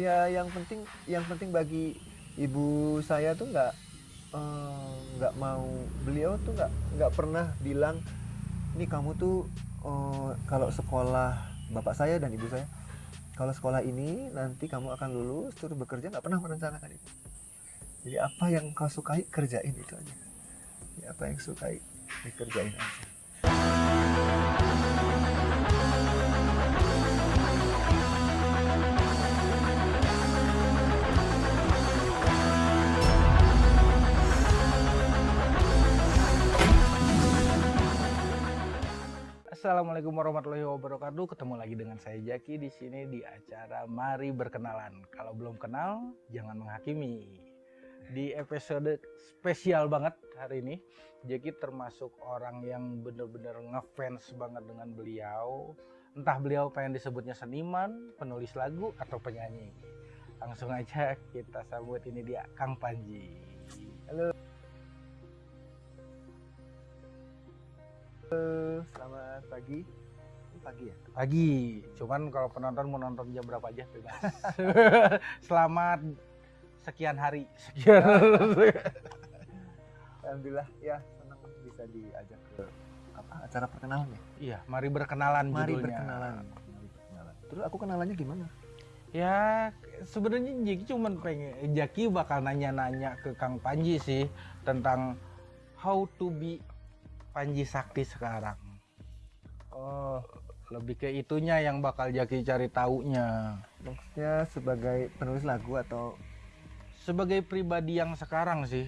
ya yang penting yang penting bagi ibu saya tuh nggak eh, nggak mau beliau tuh nggak nggak pernah bilang ini kamu tuh eh, kalau sekolah bapak saya dan ibu saya kalau sekolah ini nanti kamu akan lulus terus bekerja nggak pernah merencanakan itu. Jadi apa yang kau sukai kerjain itu aja. Ya, apa yang sukai dikerjain aja Assalamualaikum warahmatullahi wabarakatuh. Ketemu lagi dengan saya Jaki di sini di acara Mari Berkenalan. Kalau belum kenal, jangan menghakimi. Di episode spesial banget hari ini, Jaki termasuk orang yang bener-bener ngefans banget dengan beliau. Entah beliau pengen disebutnya seniman, penulis lagu, atau penyanyi. Langsung aja kita sambut ini dia, Kang Panji. Halo, selamat pagi pagi ya Pagi, cuman kalau penonton mau nonton jam berapa aja bebas. Selamat sekian hari. Sekian. Alhamdulillah ya senang bisa diajak ke apa acara perkenalan ya Iya, mari berkenalan Mari judulnya. berkenalan. Mari berkenalan. Terus aku kenalannya gimana? Ya, sebenarnya Jaki cuman pengen Jaki bakal nanya-nanya ke Kang Panji sih tentang how to be Panji Sakti sekarang. Oh, Lebih ke itunya yang bakal Jaki cari taunya. maksudnya sebagai penulis lagu atau Sebagai pribadi yang sekarang sih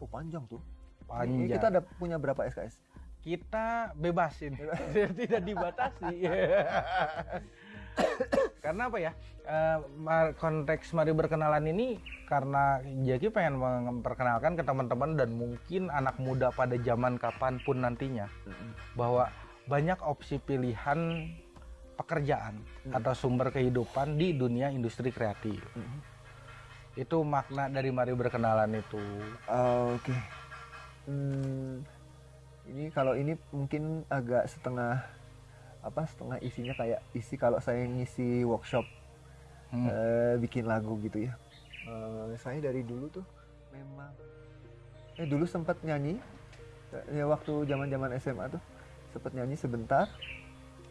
oh panjang tuh. Ini panjang. kita ada punya berapa SKS? kita bebasin tidak dibatasi karena apa ya mar- konteks mari berkenalan ini karena Jaki pengen memperkenalkan ke teman-teman dan mungkin anak muda pada zaman kapan pun nantinya bahwa banyak opsi pilihan pekerjaan Hmm. atau sumber kehidupan di dunia industri kreatif Mhm. itu makna dari mari berkenalan itu Oh, Oke. Hmm, ini kalau ini mungkin agak setengah apa setengah isinya kayak isi kalau saya ngisi workshop Hmm. eh, bikin lagu gitu ya. Eh, saya dari dulu tuh memang eh dulu sempat nyanyi ya waktu zaman-zaman SMA tuh sempat nyanyi sebentar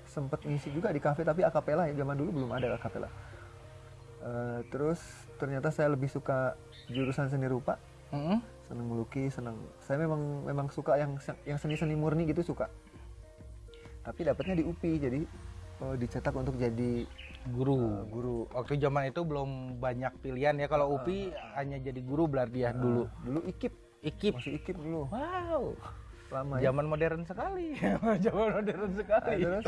sempat ngisi juga di kafe tapi akapela ya zaman dulu belum ada akapela Eh, terus ternyata saya lebih suka jurusan seni rupa Mm-mm. seneng melukis seneng saya memang memang suka yang yang seni seni murni gitu suka tapi dapatnya di UPI jadi eh, dicetak untuk jadi guru. eh, guru. Waktu zaman itu belum banyak pilihan ya. Kalau UPI hanya jadi guru berarti ya dulu. Eh, dulu ikip ikip masih ikip dulu. Wow. Lama ya. Zaman modern sekali. Zaman modern Nah, sekali terus?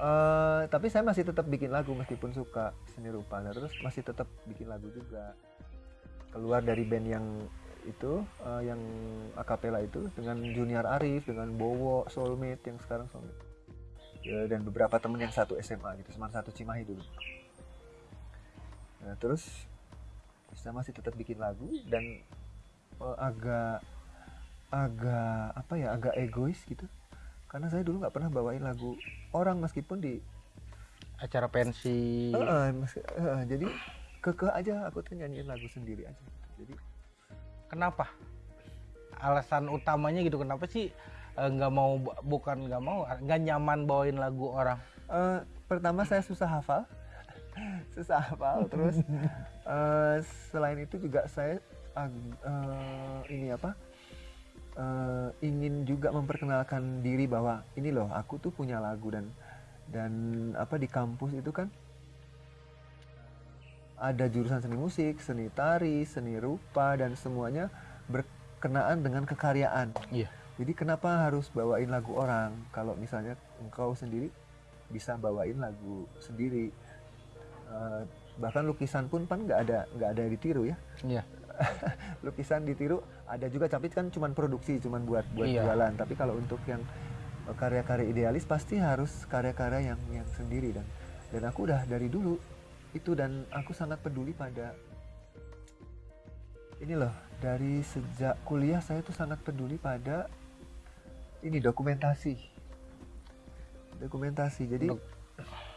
Eh, tapi saya masih tetap bikin lagu meskipun suka seni rupa. Nah, terus masih tetap bikin lagu juga. Keluar dari band yang itu eh, yang akapela itu dengan Junior Arif dengan Bowo Soulmate yang sekarang Soulmate. Ya, dan beberapa temen yang satu SMA gitu Semarang satu Cimahi dulu. Nah terus saya masih tetap bikin lagu dan eh, agak agak apa ya agak egois gitu. Karena saya dulu nggak pernah bawain lagu orang meskipun di acara pensi. Heeh, mas- heeh, jadi kekeh aja aku tuh nyanyiin lagu sendiri aja. Jadi kenapa? Alasan utamanya gitu kenapa sih nggak mau bukan nggak mau nggak nyaman bawain lagu orang eh, pertama saya susah hafal susah hafal terus eh, selain itu juga saya ag- eh, ini apa eh, ingin juga memperkenalkan diri bahwa ini loh aku tuh punya lagu dan dan apa di kampus itu kan ada jurusan seni musik, seni tari, seni rupa dan semuanya berkenaan dengan kekaryaan. Iya. Jadi kenapa harus bawain lagu orang kalau misalnya engkau sendiri bisa bawain lagu sendiri. Eh, bahkan lukisan pun kan nggak ada nggak ada ditiru ya. iya Lukisan ditiru ada juga tapi kan cuman produksi, cuman buat buat Iya. jualan. Tapi kalau untuk yang karya-karya idealis pasti harus karya-karya yang yang sendiri dan dan aku udah dari dulu itu dan aku sangat peduli pada ini loh dari sejak kuliah saya tuh sangat peduli pada ini dokumentasi dokumentasi jadi Dok-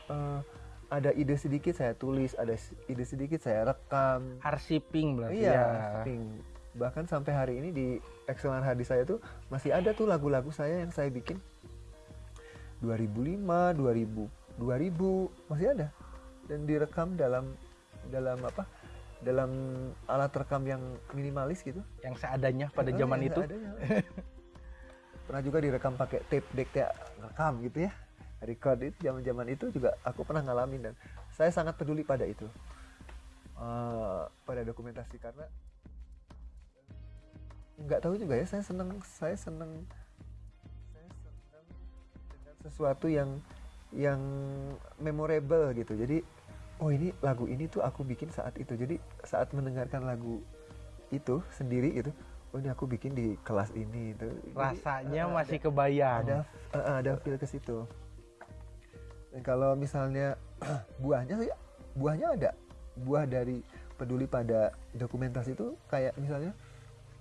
eh, ada ide sedikit saya tulis ada ide sedikit saya rekam Arsiping berarti iya ya. ping. bahkan sampai hari ini di hard disk saya tuh masih ada tuh lagu-lagu saya yang saya bikin 2005 2000 2000 masih ada dan direkam dalam dalam apa dalam alat rekam yang minimalis gitu Yang seadanya pada Oh, zaman itu. seadanya. pernah juga direkam pakai tape deck rekam gitu ya. Record itu zaman zaman itu juga aku pernah ngalamin dan saya sangat peduli pada itu. Eh, pada dokumentasi karena nggak tahu juga ya saya seneng saya seneng saya seneng dengan sesuatu yang yang memorable gitu. Jadi oh ini lagu ini tuh aku bikin saat itu. Jadi saat mendengarkan lagu itu sendiri gitu oh ini aku bikin di kelas ini itu. Rasanya eh, masih ada, kebayang. ada eh, ada feel ke situ. Dan kalau misalnya buahnya sih buahnya ada. Buah dari peduli pada dokumentasi itu kayak misalnya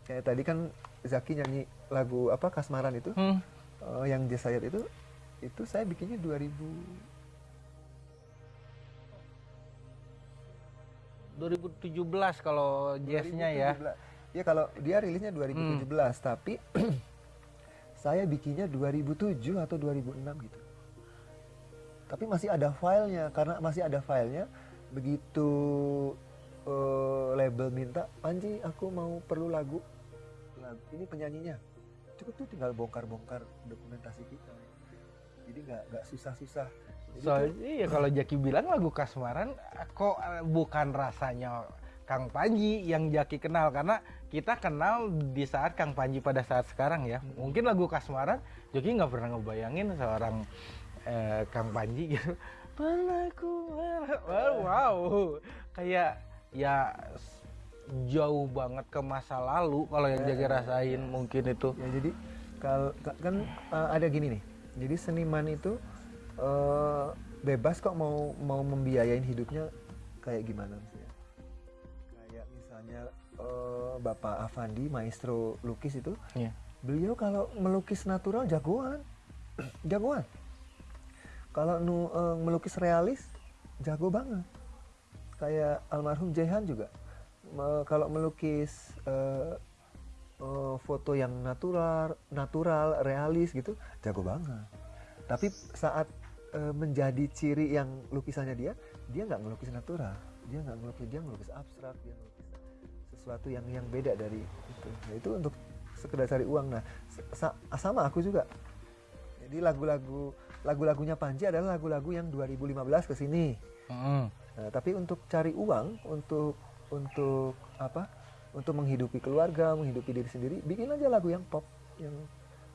kayak tadi kan Zaki nyanyi lagu apa Kasmaran itu. Hmm, eh, yang Desire itu itu saya bikinnya 2000 2017 kalau jazznya ya. 2017. Ya kalau dia rilisnya 2017 tapi saya bikinnya 2007 atau 2006 gitu. Tapi masih ada filenya karena masih ada filenya begitu eh, label minta Panji aku mau perlu lagu. Lagu ini penyanyinya. Cukup tuh tinggal bongkar-bongkar dokumentasi kita. Jadi nggak nggak susah-susah. Soalnya ya kalau Jaki bilang lagu Kasmaran kok eh, bukan rasanya Kang Panji yang Jaki kenal? Karena kita kenal di saat Kang Panji pada saat sekarang ya. Mungkin lagu Kasmaran Jaki nggak pernah ngebayangin seorang eh, Kang Panji gitu. Pernah ku merah- wow, wow. kayak ya jauh banget ke masa lalu kalau yang Jaki rasain mungkin itu. ya jadi kan eh, ada gini nih jadi seniman itu eh, bebas kok mau mau membiayain hidupnya kayak gimana misalnya kayak misalnya eh, Bapak Avandi maestro lukis itu Iya. beliau kalau melukis natural jagoan. Jagoan. Kalau nu eh, melukis realis jago banget. Kayak almarhum Jehan juga. Me- kalau melukis eh, eh, foto yang natural natural realis gitu jago banget. Tapi saat eh, menjadi ciri yang lukisannya dia dia nggak melukis natural. Dia nggak melukis dia melukis abstrak dia melukis sesuatu yang yang beda dari itu Nah, itu untuk sekedar cari uang nah sa- sama aku juga jadi lagu-lagu lagu-lagunya Panji adalah lagu-lagu yang 2015 ke sini Mm-mm. Nah, tapi untuk cari uang, untuk untuk apa? Untuk menghidupi keluarga, menghidupi diri sendiri, bikin aja lagu yang pop yang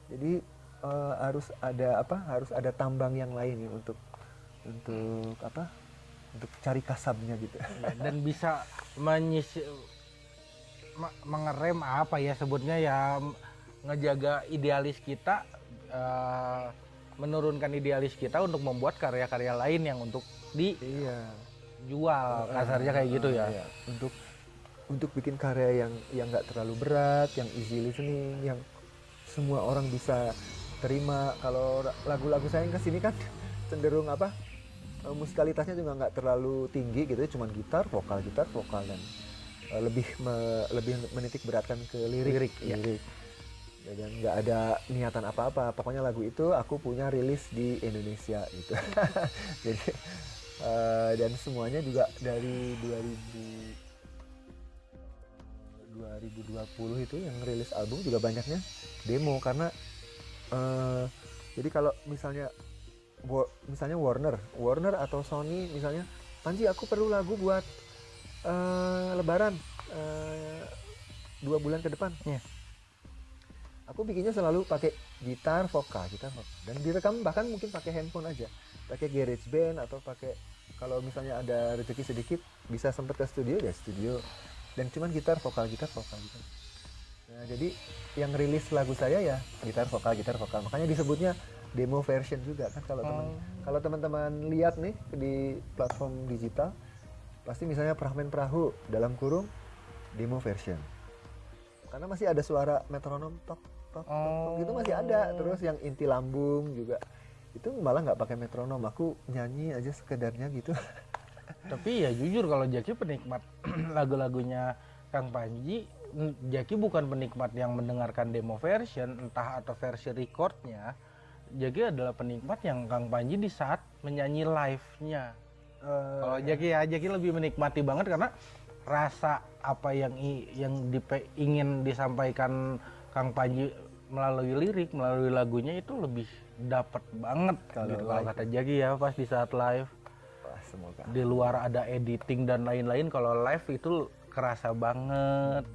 jadi eh, harus ada apa? Harus ada tambang yang lain ya untuk untuk apa? Untuk cari kasabnya gitu. Dan bisa menyisi me- mengerem apa ya sebutnya ya ngejaga idealis kita eh, menurunkan idealis kita untuk membuat karya-karya lain yang untuk iya. dijual kasarnya kayak gitu ya Iya. Untuk untuk bikin karya yang yang nggak terlalu berat, yang easy listening, yang semua orang bisa terima. Kalau lagu-lagu saya yang ke sini kan cenderung apa? eh, musikalitasnya juga nggak terlalu tinggi gitu, ya, cuman gitar, vokal, gitar, vokal dan eh, lebih me- lebih menitik beratkan ke lirik, Lirik, iya. lirik. Ya, dan nggak ada niatan apa-apa. Pokoknya lagu itu aku punya rilis di Indonesia gitu. Jadi eh, dan semuanya juga dari 2000 2020 itu yang rilis album juga banyaknya demo karena eh, jadi kalau misalnya misalnya Warner Warner atau Sony misalnya Panji aku perlu lagu buat eh, Lebaran eh, dua bulan ke depan. Iya. aku bikinnya selalu pakai gitar vokal gitar vokal. Dan direkam bahkan mungkin pakai handphone aja. Pakai garage band atau pakai kalau misalnya ada rezeki sedikit bisa sempet ke studio ya studio. Dan cuman gitar vokal gitar vokal gitar. Nah jadi yang rilis lagu saya ya gitar vokal gitar vokal. Makanya disebutnya demo version juga kan kalau teman Oh. kalau teman-teman lihat nih di platform digital pasti misalnya Prahmen Perahu dalam kurung demo version karena masih ada suara metronom tok tok tok, gitu masih ada Oh. terus yang inti lambung juga itu malah nggak pakai metronom aku nyanyi aja sekedarnya gitu Tapi ya jujur kalau Jaki penikmat lagu-lagunya Kang Panji, Jaki bukan penikmat yang mendengarkan demo version, entah atau versi recordnya. Jaki adalah penikmat yang Kang Panji di saat menyanyi live-nya. Eh, Kalau Jaki ya Jaki lebih menikmati banget karena rasa apa yang i- yang dipe- ingin disampaikan Kang Panji melalui lirik, melalui lagunya itu lebih dapat banget Kalau gitu. Kalau kata Jaki ya pas di saat live. Wah, semoga. Di luar ada editing dan lain-lain kalau live itu kerasa banget.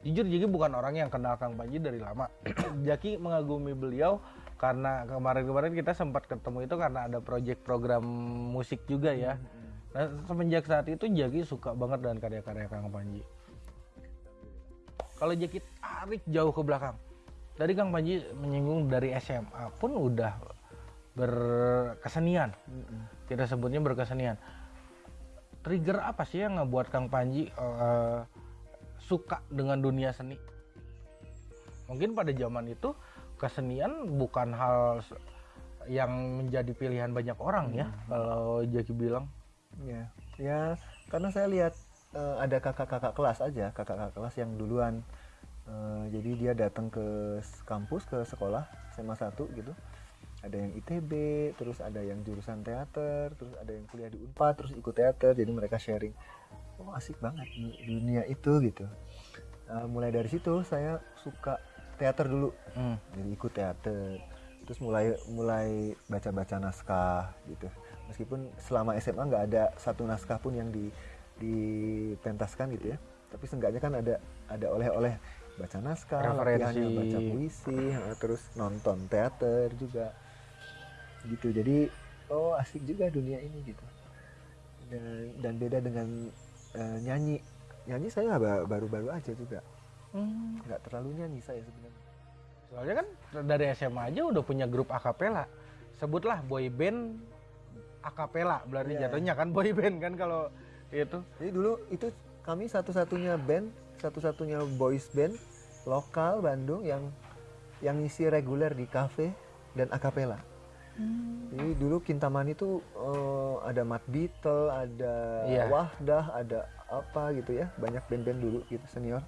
Jujur Jaki bukan orang yang kenal Kang Panji dari lama. Jaki mengagumi beliau karena kemarin-kemarin kita sempat ketemu itu karena ada project program musik juga ya nah, semenjak saat itu Jaki suka banget dengan karya-karya Kang Panji kalau Jaki tarik jauh ke belakang tadi Kang Panji menyinggung dari SMA pun udah berkesenian Mm-mm. kita sebutnya berkesenian. Trigger apa sih yang ngebuat Kang Panji eh, suka dengan dunia seni? Mungkin pada zaman itu kesenian bukan hal yang menjadi pilihan banyak orang ya. Kalau Jaki bilang, ya ya karena saya lihat eh, ada kakak-kakak kelas aja kakak-kakak kelas yang duluan. Eh, jadi dia datang ke kampus ke sekolah SMA 1 gitu. Ada yang ITB terus ada yang jurusan teater terus ada yang kuliah di Unpad terus ikut teater jadi mereka sharing. Oh asik banget du- dunia itu gitu. Eh, mulai dari situ saya suka teater dulu. Hmm, jadi ikut teater. Terus mulai mulai baca-baca naskah gitu. Meskipun selama SMA nggak ada satu naskah pun yang di dipentaskan gitu ya. Tapi seenggaknya kan ada ada oleh-oleh baca naskah latihannya baca puisi terus nonton teater juga. Gitu. Jadi oh asik juga dunia ini gitu. Dan dan beda dengan eh, nyanyi. Nyanyi saya ba- baru-baru aja juga hmm. nggak terlalu nyanyi saya sebenarnya soalnya kan dari SMA aja udah punya grup akapela. Sebutlah boy band akapela, berarti Iya. jatuhnya kan boy band kan kalau itu. Jadi dulu itu kami satu-satunya band, satu-satunya boys band lokal Bandung yang yang ngisi reguler di kafe dan akapela. Jadi dulu Kintamani itu eh, ada Mat Beatle, ada Iya. Wahdah, ada apa gitu ya, banyak band-band dulu gitu senior.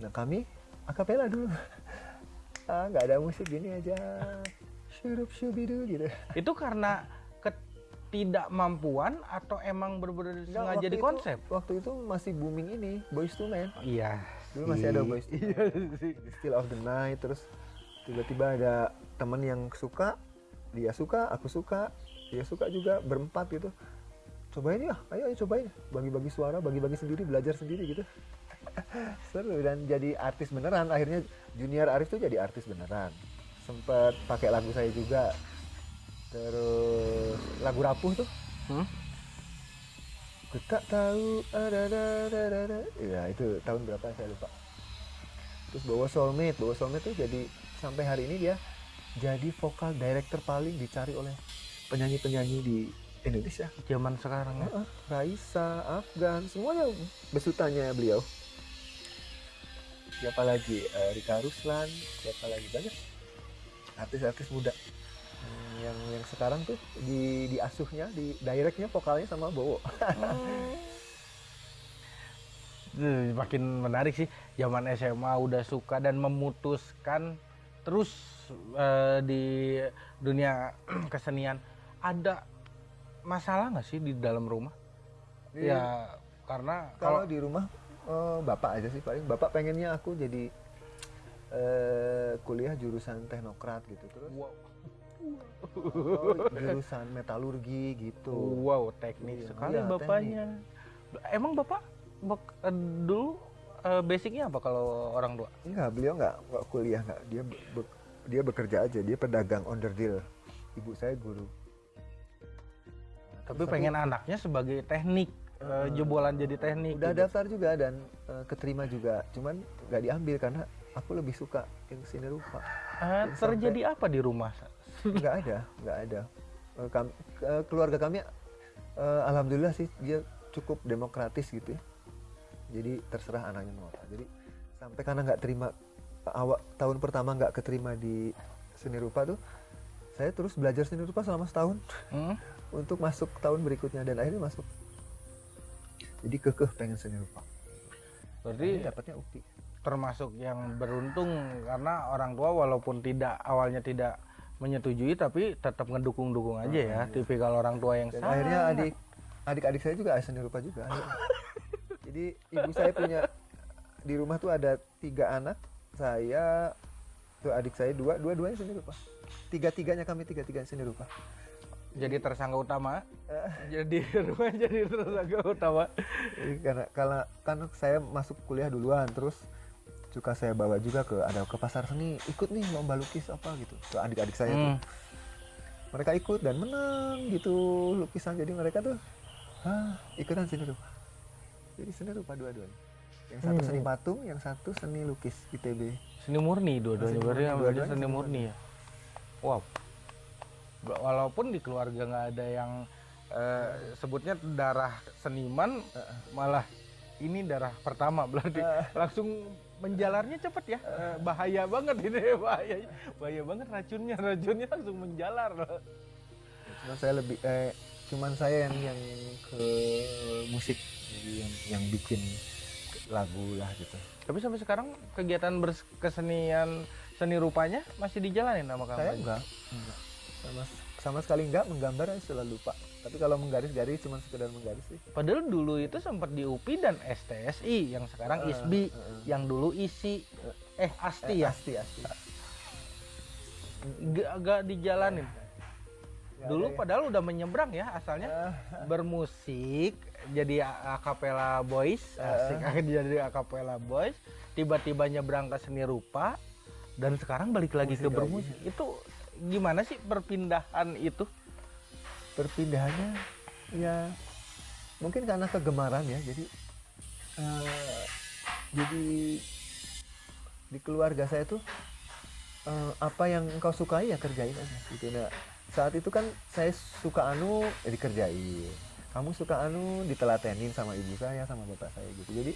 Nah kami akapela dulu. ah nggak ada musik gini aja, syurup syubidu gitu. Itu karena ketidakmampuan atau emang bener-bener Nggak, sengaja di itu- konsep? Waktu itu masih booming ini, Boys to Men. Iya. Dulu masih ada Boys to Men. Iya. Still of the Night terus tiba-tiba ada teman yang suka dia suka aku suka dia suka juga berempat gitu cobain ya ayo, ayo cobain bagi-bagi suara bagi-bagi sendiri belajar sendiri gitu seru dan jadi artis beneran. Akhirnya junior Arif tuh jadi artis beneran. Sempet pakai lagu saya juga. Terus lagu rapuh tuh. Hmm? Ku tak tahu ada ada ada ada ada. ya itu tahun berapa? Saya lupa. Terus bawa soulmate. Bawa soulmate tuh jadi sampai hari ini dia jadi vokal director paling dicari oleh penyanyi-penyanyi di Indonesia. Zaman sekarang ya. Heeh, Raisa, Afgan, semuanya besutannya beliau. Siapa lagi? Eh, Rika Ruslan, siapa lagi? Banyak artis-artis muda. Hmm, yang yang sekarang tuh di di asuhnya, di directnya vokalnya sama Bowo. Duh, makin menarik sih. Zaman SMA udah suka dan memutuskan terus eh, di dunia kesenian. Ada masalah nggak sih di dalam rumah? Di- ya karena kalau di rumah eh, bapak aja sih paling bapak pengennya aku jadi eh, kuliah jurusan teknokrat gitu terus wow, oh, jurusan metalurgi gitu. wow teknik Iya, sekali iya, bapaknya emang bapak bak- eh, dulu eh, basicnya apa kalau orang tua Enggak, beliau enggak, enggak kuliah enggak. Dia be- be- dia bekerja aja, dia pedagang onderdil. Ibu saya guru. tapi Terus pengen anaknya sebagai teknik eh, jebolan jadi teknik udah gitu. daftar juga dan eh, keterima juga. Cuman nggak diambil karena aku lebih suka yang seni rupa. Jadi terjadi apa di rumah Enggak ada, enggak ada. Eh, kam- eh, keluarga kami eh, alhamdulillah sih dia cukup demokratis gitu ya. Jadi terserah anaknya mau apa. Jadi sampai karena nggak terima awal tahun pertama nggak keterima di seni rupa tuh saya terus belajar seni rupa selama setahun Hmm? untuk masuk tahun berikutnya dan akhirnya masuk jadi kekeh pengen seni rupa. Berarti dapatnya UPI termasuk yang beruntung karena orang tua walaupun tidak awalnya tidak menyetujui tapi tetap ngedukung-dukung aja ya tipikal orang tua yang dan sangat akhirnya adik adik-adik saya juga seni rupa juga. Jadi ibu saya punya di rumah tuh ada tiga anak saya tuh adik saya dua dua duanya seni rupa. Tiga tiganya kami tiga tiganya seni rupa jadi tersangka utama? Eh. jadi rumah jadi tersangka utama. Jadi karena kalau kan saya masuk kuliah duluan terus suka saya bawa juga ke ada ke pasar seni ikut nih lomba lukis apa gitu ke adik-adik saya tuh. Hmm. mereka ikut dan menang gitu lukisan. Jadi mereka tuh ah ikutan seni rupa jadi seni rupa dua-duanya. Yang satu Hmm. seni patung yang satu seni lukis ITB seni murni dua-duanya berarti dua-duanya seni murni. ya? Wow walaupun di keluarga nggak ada yang eh, sebutnya darah seniman malah ini darah pertama berarti langsung menjalarnya cepet ya. Bahaya banget ini bahaya bahaya banget racunnya racunnya langsung menjalar. Cuman saya lebih eh cuman saya yang yang ke musik jadi yang yang bikin lagu lah gitu. Tapi sampai sekarang kegiatan berkesenian seni rupanya masih dijalanin sama kamu? Saya enggak. Enggak sama. Sama sekali enggak menggambar selalu lupa. Tapi kalau menggaris-garis cuma sekedar menggaris sih. Padahal dulu itu sempat di UPI dan STSI yang sekarang Eh, ISBI eh, yang dulu isi eh asti eh, ya? Asti asti. Gak, gak dijalanin. Nggak dulu ya. padahal udah menyeberang ya asalnya. Ah, bermusik jadi a- acapella boys asik. jadi acapella boys. Tiba-tiba nyebrang ke seni rupa dan sekarang balik lagi Musik ke lagi. bermusik. Itu gimana sih perpindahan itu? Perpindahannya ya mungkin karena kegemaran ya jadi eh, jadi di keluarga saya tuh eh, apa yang engkau sukai ya kerjain aja gitu. Nah saat itu kan saya suka anu ya dikerjain. Kamu suka anu ditelatenin sama ibu saya sama bapak saya gitu. Jadi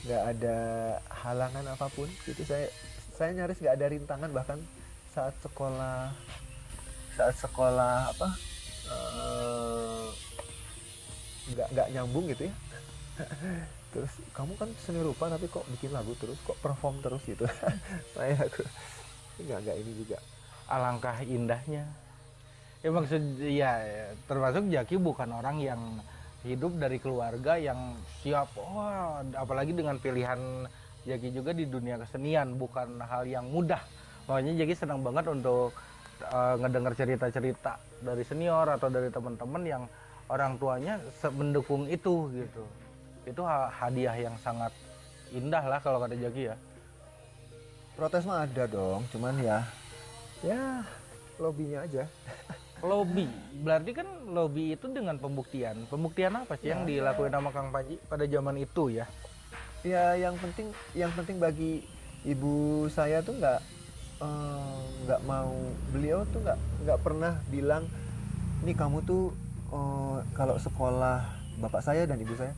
nggak ada halangan apa pun gitu. Saya saya nyaris nggak ada rintangan bahkan saat sekolah saat sekolah apa eh, nggak nggak nyambung gitu ya. Terus kamu kan seni rupa tapi kok bikin lagu terus? Kok perform terus gitu? Saya aku nggak nggak ini juga. Alangkah indahnya. Ya maksud ya termasuk Jaki bukan orang yang hidup dari keluarga yang siap. Wah apalagi dengan pilihan Jaki juga di dunia kesenian bukan hal yang mudah makanya Jaki senang banget untuk eh, ngedengar cerita-cerita dari senior atau dari teman-teman yang orang tuanya mendukung itu gitu. Itu ha- hadiah yang sangat indah lah kalau kata Jaki ya. Protes mah ada dong cuman ya ya lobbynya aja. Lobby, berarti kan lobby itu dengan pembuktian. Pembuktian apa sih yang Ya, dilakuin sama Kang Panji pada zaman itu ya? ya yang penting yang penting bagi ibu saya tuh nggak eh, nggak mau beliau tuh nggak nggak pernah bilang nih kamu tuh eh, kalau sekolah bapak saya dan ibu saya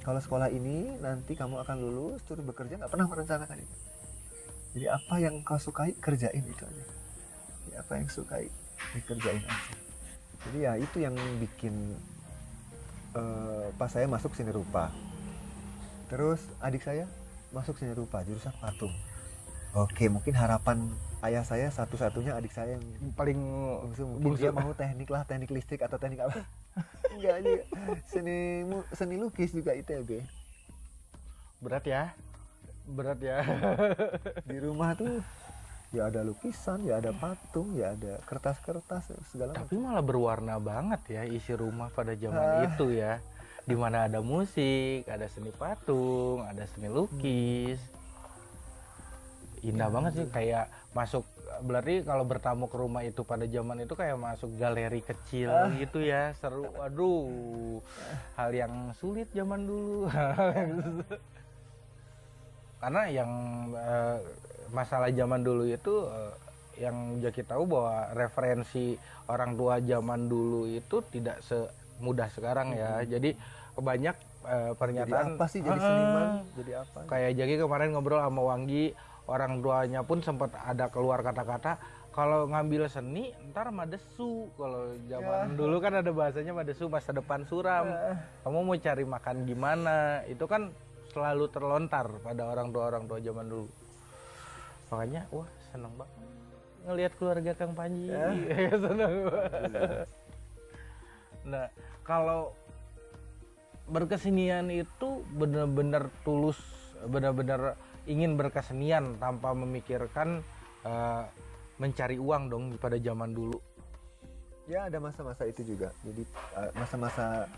kalau sekolah ini nanti kamu akan lulus terus bekerja nggak pernah merencanakan itu. Jadi apa yang kau sukai kerjain itu aja. Jadi apa yang sukai dikerjain aja. Jadi ya itu yang bikin eh, pas saya masuk sini rupa. Terus adik saya masuk seni rupa jurusan patung. Oke, mungkin harapan ayah saya satu-satunya adik saya yang Paling bungsu mungkin bungsu. dia mau teknik lah, teknik listrik atau teknik apa. Enggak juga. Seni seni lukis juga ITB. berat ya, berat ya. Di rumah tuh ya ada lukisan, ya ada patung, ya ada kertas-kertas segala macam. Tapi malah berwarna banget ya isi rumah pada zaman Ah. itu ya. Di mana ada musik, ada seni patung, ada seni lukis. Indah banget sih kayak masuk berarti kalau bertamu ke rumah itu pada zaman itu kayak masuk galeri kecil Ah. gitu ya seru. Aduh hal yang sulit zaman dulu. Karena yang eh, masalah zaman dulu itu eh, yang Jaki tahu bahwa referensi orang tua zaman dulu itu tidak semudah sekarang ya. Jadi banyak Jadi pernyataan apa sih? Jadi seniman? Jadi apa? kayak Jaki kemarin ngobrol sama Wanggi orang tuanya pun sempat ada keluar kata-kata kalau ngambil seni ntar madesu. Kalau zaman Ya. dulu kan ada bahasanya madesu masa depan suram. Eh, kamu mau cari makan gimana? Itu kan selalu terlontar pada orang tua orang tua zaman dulu. Makanya wah seneng banget ngelihat keluarga Kang Panji. Ya. seneng banget. nah kalau berkesenian itu benar-benar tulus benar-benar ingin berkesenian tanpa memikirkan eh, mencari uang dong pada zaman dulu. Ya ada masa-masa itu juga. Jadi eh, masa-masa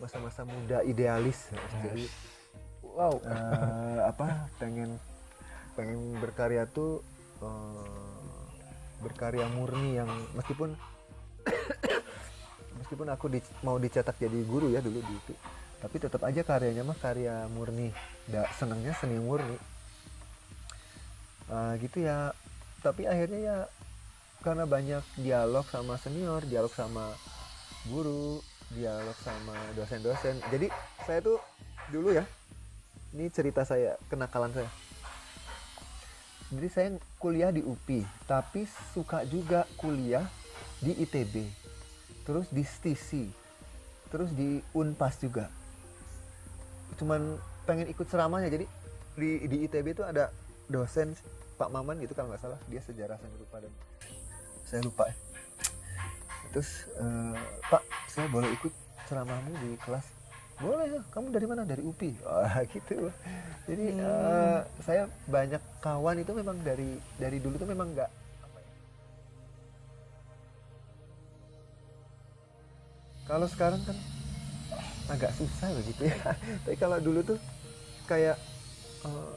masa-masa muda idealis. Jadi wow eh, apa pengen pengen berkarya tuh eh, berkarya murni yang meskipun meskipun aku di- mau dicetak jadi guru ya dulu di itu tapi tetap aja karyanya mah karya murni. Da, senangnya seni murni Eh, gitu ya. Tapi akhirnya ya karena banyak dialog sama senior dialog sama guru dialog sama dosen-dosen. Jadi saya tuh dulu ya ini cerita saya kenakalan saya. Jadi saya kuliah di UPI tapi suka juga kuliah di ITB terus di STISI terus di Unpas juga. Cuman pengen ikut ceramahnya jadi di di ITB itu ada dosen Pak Maman gitu kalau nggak salah dia sejarah saya lupa dan saya lupa ya. terus eh, Pak saya boleh ikut ceramahmu di kelas? Boleh ya. Kamu dari mana? Dari UPI wah gitu. Jadi eh, saya banyak kawan itu memang dari dari dulu tuh memang nggak ya. kalau sekarang kan agak susah begitu ya. Tapi kalau dulu tuh kayak eh,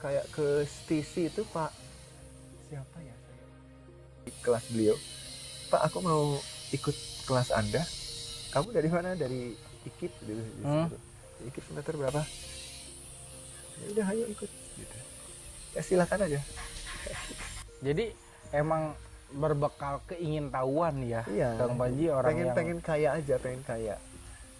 kayak ke stisi itu Pak. Siapa ya? Saya di kelas beliau. Pak aku mau ikut kelas Anda. Kamu dari mana? Dari IKIP dulu Hmm. IKIP semester berapa? Ya udah ayo ikut gitu. Ya silakan aja. Jadi emang berbekal keingintahuan ya iya. Kang Panji orang pengen yang pengen kaya aja pengen kaya.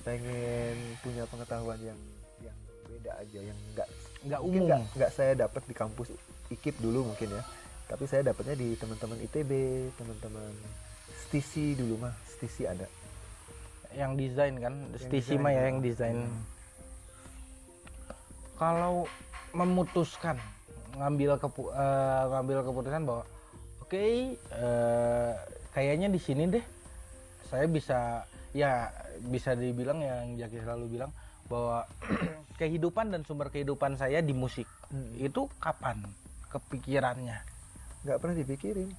Pengen punya pengetahuan yang yang beda aja yang enggak nggak umum. nggak nggak saya dapat di kampus IKIP dulu mungkin ya. Tapi saya dapatnya di teman-teman ITB teman-teman STISI dulu mah. STISI ada. Yang desain kan? Yang Stisi mah ya ya. yang desain. Hmm. kalau memutuskan ngambil kepu eh, ngambil keputusan bahwa oke eh, kayaknya di sini deh. Saya bisa ya bisa dibilang yang Jaki selalu bilang bahwa kehidupan dan sumber kehidupan saya di musik Hmm. itu kapan kepikirannya? Nggak pernah dipikirin.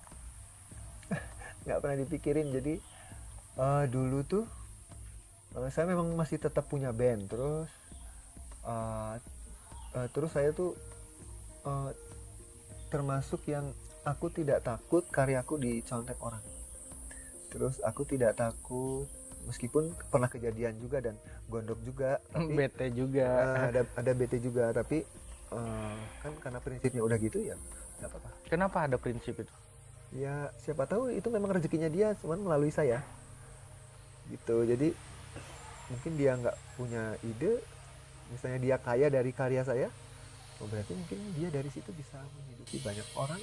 Nggak pernah dipikirin. Jadi eh, dulu tuh eh, saya memang masih tetap punya band. Terus eh, eh, terus saya tuh eh, termasuk yang aku tidak takut karyaku dicontek orang. Terus aku tidak takut meskipun pernah kejadian juga dan gondok juga tapi bete juga. eh, ada ada BT juga tapi eh, kan karena prinsipnya udah gitu ya nggak apa-apa. Kenapa ada prinsip itu? Ya siapa tahu itu memang rezekinya dia cuman melalui saya. Gitu jadi mungkin dia nggak punya ide misalnya dia kaya dari karya saya oh berarti mungkin dia dari situ bisa menghidupi banyak orang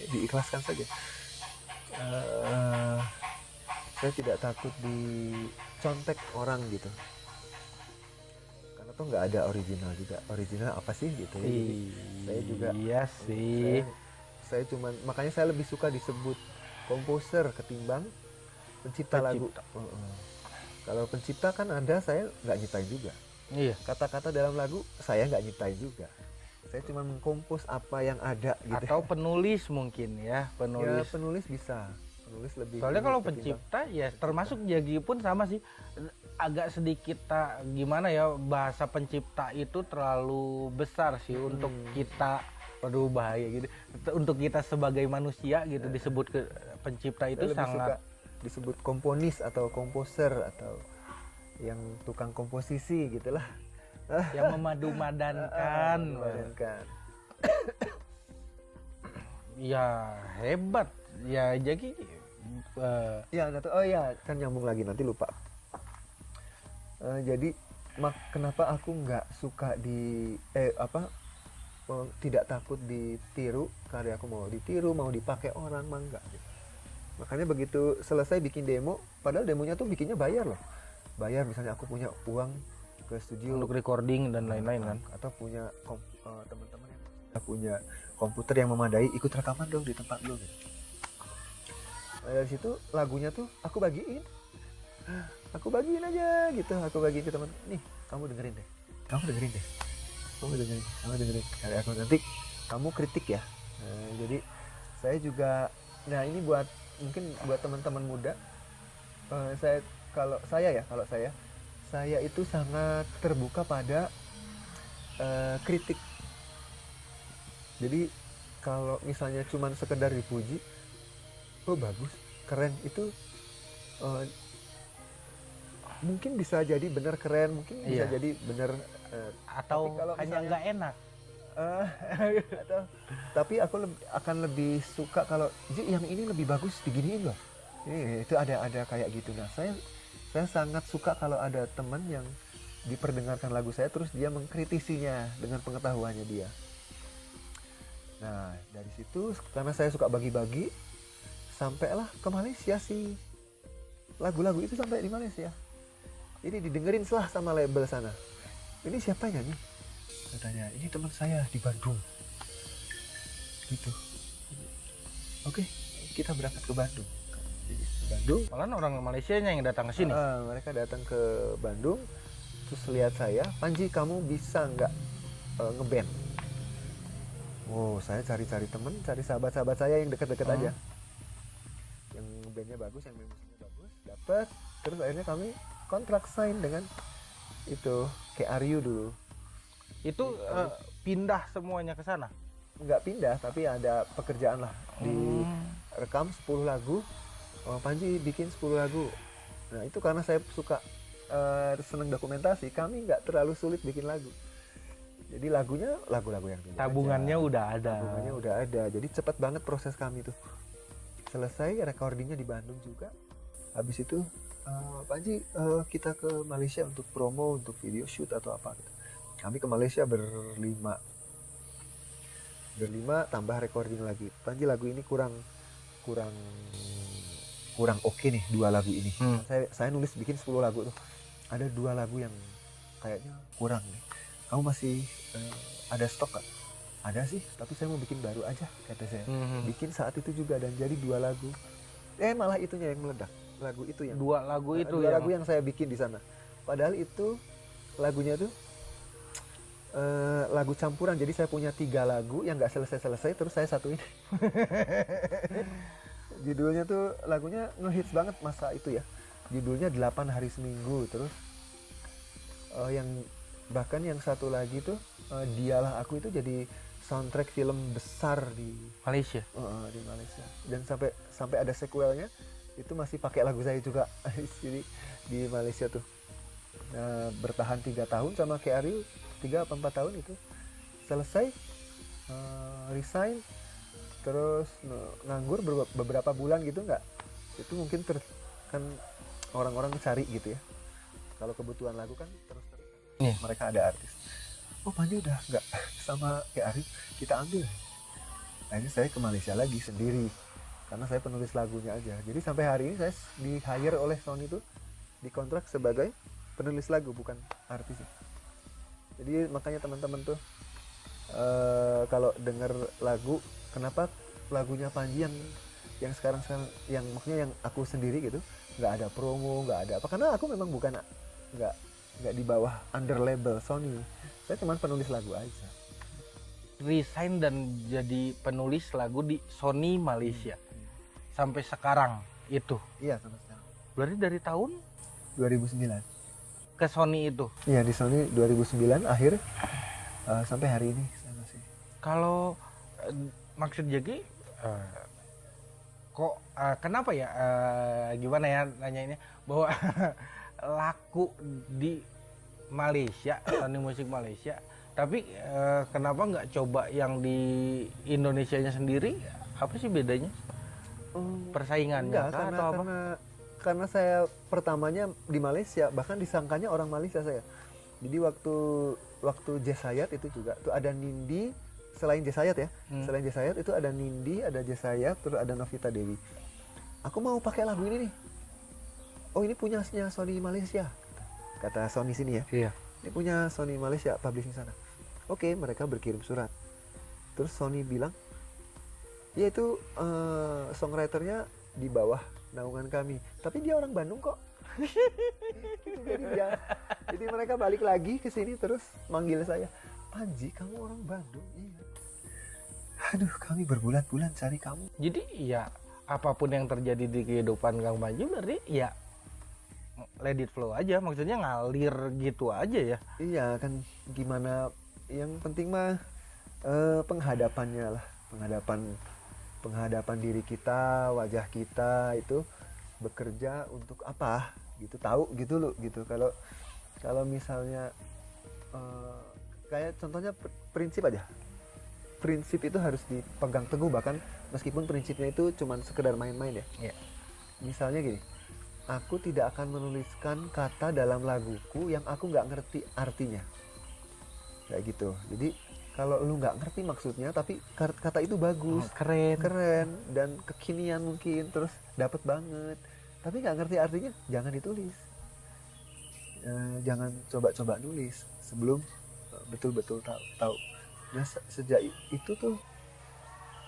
ya, diikhlaskan saja. Eh, saya tidak takut dicontek orang gitu karena tuh nggak ada original juga original apa sih gitu ya Jadi, saya juga iya sih saya, saya cuman makanya saya lebih suka disebut komposer ketimbang pencipta, lagu. Pencipta. Heeh. Kalau pencipta kan ada saya nggak nyiptain juga. iya Kata-kata dalam lagu saya nggak nyiptain juga. Saya cuma mengkompos apa yang ada gitu. atau penulis mungkin ya ya penulis penulis bisa. Penulis lebih. soalnya kalau pencipta ya termasuk Jagi pun sama sih agak sedikit tak gimana ya bahasa pencipta itu terlalu besar sih Hmm. untuk kita waduh bahaya gitu untuk kita sebagai manusia gitu disebut ke pencipta itu lebih sangat suka disebut komponis atau komposer atau yang tukang komposisi gitulah. yang memadu-madankan Memadankan. ya hebat ya Jaki eh, Ya, tahu. oh ya, kan nyambung lagi nanti lupa. Eh, jadi mak kenapa aku nggak suka di eh apa tidak takut ditiru karya aku mau ditiru mau dipakai orang mah enggak gitu. makanya begitu selesai bikin demo padahal demonya tuh bikinnya bayar loh bayar misalnya aku punya uang ke studio untuk recording dan lain-lain kan atau punya eh, teman-teman yang punya komputer yang memadai ikut rekaman dong di tempat lu gitu. Nah, dari situ lagunya tuh aku bagiin. Aku bagiin aja gitu aku bagiin ke teman nih kamu dengerin deh. Kamu dengerin deh. Kamu dengerin kamu dengerin. Karya aku nanti kamu kritik ya. Nah, jadi saya juga nah ini buat mungkin buat teman-teman muda. Eh, saya kalau saya ya kalau saya saya itu sangat terbuka pada eh, kritik. Jadi kalau misalnya cuman sekedar dipuji oh bagus. Keren. Itu eh, mungkin bisa jadi benar keren mungkin bisa Iya. jadi benar eh, atau kalau hanya nggak enak? Eh, atau tapi aku leb- akan lebih suka kalau yang ini lebih bagus diginiin loh. Ini itu ada ada kayak gitu. Nah saya saya sangat suka kalau ada teman yang diperdengarkan lagu saya terus dia mengkritisinya dengan pengetahuannya dia. Nah dari situ karena saya suka bagi-bagi sampailah ke Malaysia sih. Lagu-lagu itu sampai di Malaysia. Ini didengerin selah sama label sana. Ini siapa nyanyi katanya ini teman saya di Bandung. Gitu. Oke kita berangkat ke Bandung. Jadi, ke Bandung? Malah orang Malaysia yang datang ke sini? Ah, mereka datang ke Bandung terus lihat saya Panji kamu bisa nggak eh, ngeband? Oh saya cari-cari temen cari sahabat-sahabat saya yang deket-deket Hmm. aja. yang bandnya bagus yang main musiknya bagus dapat terus akhirnya kami kontrak sign dengan itu kayak Aryu dulu. Itu eh, pindah semuanya ke sana? Nggak pindah tapi ada pekerjaan lah di Hmm. rekam 10 lagu. Oh, Panji bikin 10 lagu. Nah itu karena saya suka eh, seneng dokumentasi kami nggak terlalu sulit bikin lagu. Jadi lagunya lagu-lagu yang tabungannya aja. udah ada. Tabungannya udah ada. Jadi cepat banget proses kami tuh selesai recordingnya di Bandung juga. Habis itu eh, Panji eh, kita ke Malaysia untuk promo untuk video shoot atau apa gitu. Kami ke Malaysia berlima. Berlima tambah recording lagi. Panji lagu ini kurang kurang kurang oke nih dua lagu ini. Hmm. saya saya nulis bikin 10 lagu tuh. Ada dua lagu yang kayaknya kurang nih. Kamu masih eh, ada stok gak? Ada sih tapi saya mau bikin baru aja kata saya. Hmm. bikin saat itu juga dan jadi dua lagu. Eh malah itunya yang meledak. Lagu itu yang dua lagu itu dua yang lagu yang saya bikin di sana. Padahal itu lagunya tuh eh, lagu campuran. Jadi saya punya tiga lagu yang nggak selesai selesai terus saya satuin. Judulnya tuh lagunya ngehits banget masa itu ya. Judulnya 8 hari seminggu terus eh, yang bahkan yang satu lagi tuh eh, dialah aku itu jadi soundtrack film besar di Malaysia? Uh, di Malaysia. Dan sampai sampai ada sequelnya itu masih pakai lagu saya juga. Jadi di Malaysia tuh. Nah, bertahan tiga tahun sama kayak Ariel tiga apa empat tahun itu. Selesai uh, resign terus nganggur ber- beberapa bulan gitu nggak? Itu mungkin ter, kan orang-orang cari gitu ya. Kalau kebutuhan lagu kan terus terus. Iya. mereka ada artis oh Panji udah nggak sama kayak Ariel kita ambil. Akhirnya saya ke Malaysia lagi sendiri. Karena saya penulis lagunya aja. Jadi sampai hari ini saya di hire oleh Sony itu dikontrak sebagai penulis lagu bukan artis. Jadi makanya teman-teman tuh eh, kalau dengar lagu kenapa lagunya Panji yang yang sekarang sekarang yang maksudnya yang aku sendiri gitu nggak ada promo nggak ada apa. Karena aku memang bukan nggak nggak di bawah under label Sony. Saya cuma penulis lagu aja. Resign dan jadi penulis lagu di Sony Malaysia. Sampai sekarang itu. Iya sama sekarang. Berarti dari tahun? 2009 ke Sony itu? Iya di Sony 2009 akhir eh, sampai hari ini saya masih. kalau eh, maksud jadi eh, kok eh, kenapa ya eh, gimana ya nanyainnya? Bahwa laku di Malaysia Sony musik Malaysia. Tapi eh, kenapa nggak coba yang di Indonesia nya sendiri? Apa sih bedanya? Persaingannya Enggak kah karena atau apa? karena karena saya pertamanya di Malaysia bahkan disangkanya orang Malaysia saya. Jadi waktu waktu Jazz Hayat itu juga tuh ada Nindi selain Jesayat ya Hmm. selain Jesayat itu ada Nindi ada Jesayat terus ada Novita Dewi. Aku mau pakai lagu ini nih oh ini punyanya Sony Malaysia kata Sony sini ya. Iya. ini punya Sony Malaysia publishing sana. Oke mereka berkirim surat. Terus Sony bilang ya itu eh, songwriternya di bawah naungan kami. Tapi dia orang Bandung kok. Gitu, jadi dia. Jadi mereka balik lagi ke sini terus manggil saya. Panji kamu orang Bandung? Iya. Aduh kami berbulan-bulan cari kamu. Jadi ya apa pun yang terjadi di kehidupan Kang Panji berarti ya let it flow aja. Maksudnya ngalir gitu aja ya. iya kan gimana yang penting mah eh, penghadapannya lah penghadapan penghadapan diri kita wajah kita itu bekerja untuk apa gitu tahu gitu loh gitu kalau kalau misalnya eh, kayak contohnya pr- prinsip aja prinsip itu harus dipegang teguh bahkan meskipun prinsipnya itu cuman sekedar main-main ya Iya. misalnya gini aku tidak akan menuliskan kata dalam laguku yang aku nggak ngerti artinya. Kayak gitu. Jadi kalau lu nggak ngerti maksudnya tapi kata itu bagus. Oh, keren. keren. Dan kekinian mungkin terus dapat banget. Tapi nggak ngerti artinya jangan ditulis. Eh, jangan coba-coba nulis sebelum eh, betul-betul tahu tahu. Nah se- sejak itu tuh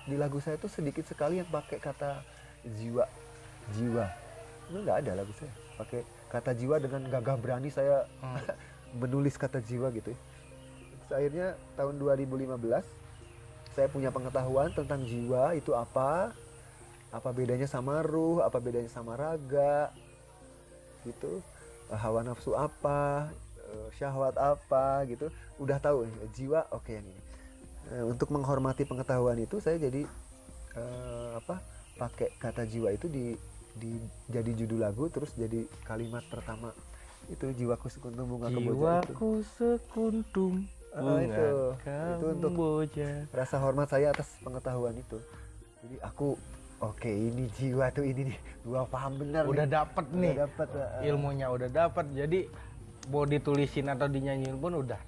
di lagu saya tuh sedikit sekali yang pakai kata jiwa. Jiwa itu nggak ada lagu saya pakai kata jiwa dengan gagah berani saya Hmm. menulis kata jiwa gitu ya. Terus akhirnya tahun 2015 saya punya pengetahuan tentang jiwa itu apa apa bedanya sama ruh apa bedanya sama raga gitu Eh, hawa nafsu apa eh, syahwat apa gitu udah tahu jiwa oke yang ini Eh, untuk menghormati pengetahuan itu saya jadi eh, apa pakai kata jiwa itu di di jadi judul lagu terus jadi kalimat pertama itu jiwaku sekuntum bunga kemboja itu Jiwaku sekuntum Ah, bunga itu. Itu untuk- kamboja. rasa hormat saya atas pengetahuan itu jadi aku oke ini jiwa tuh ini nih gua paham benar Udah nih. dapet Udah nih dapet uh, ilmunya udah dapet. Jadi mau ditulisin atau dinyanyiin pun udah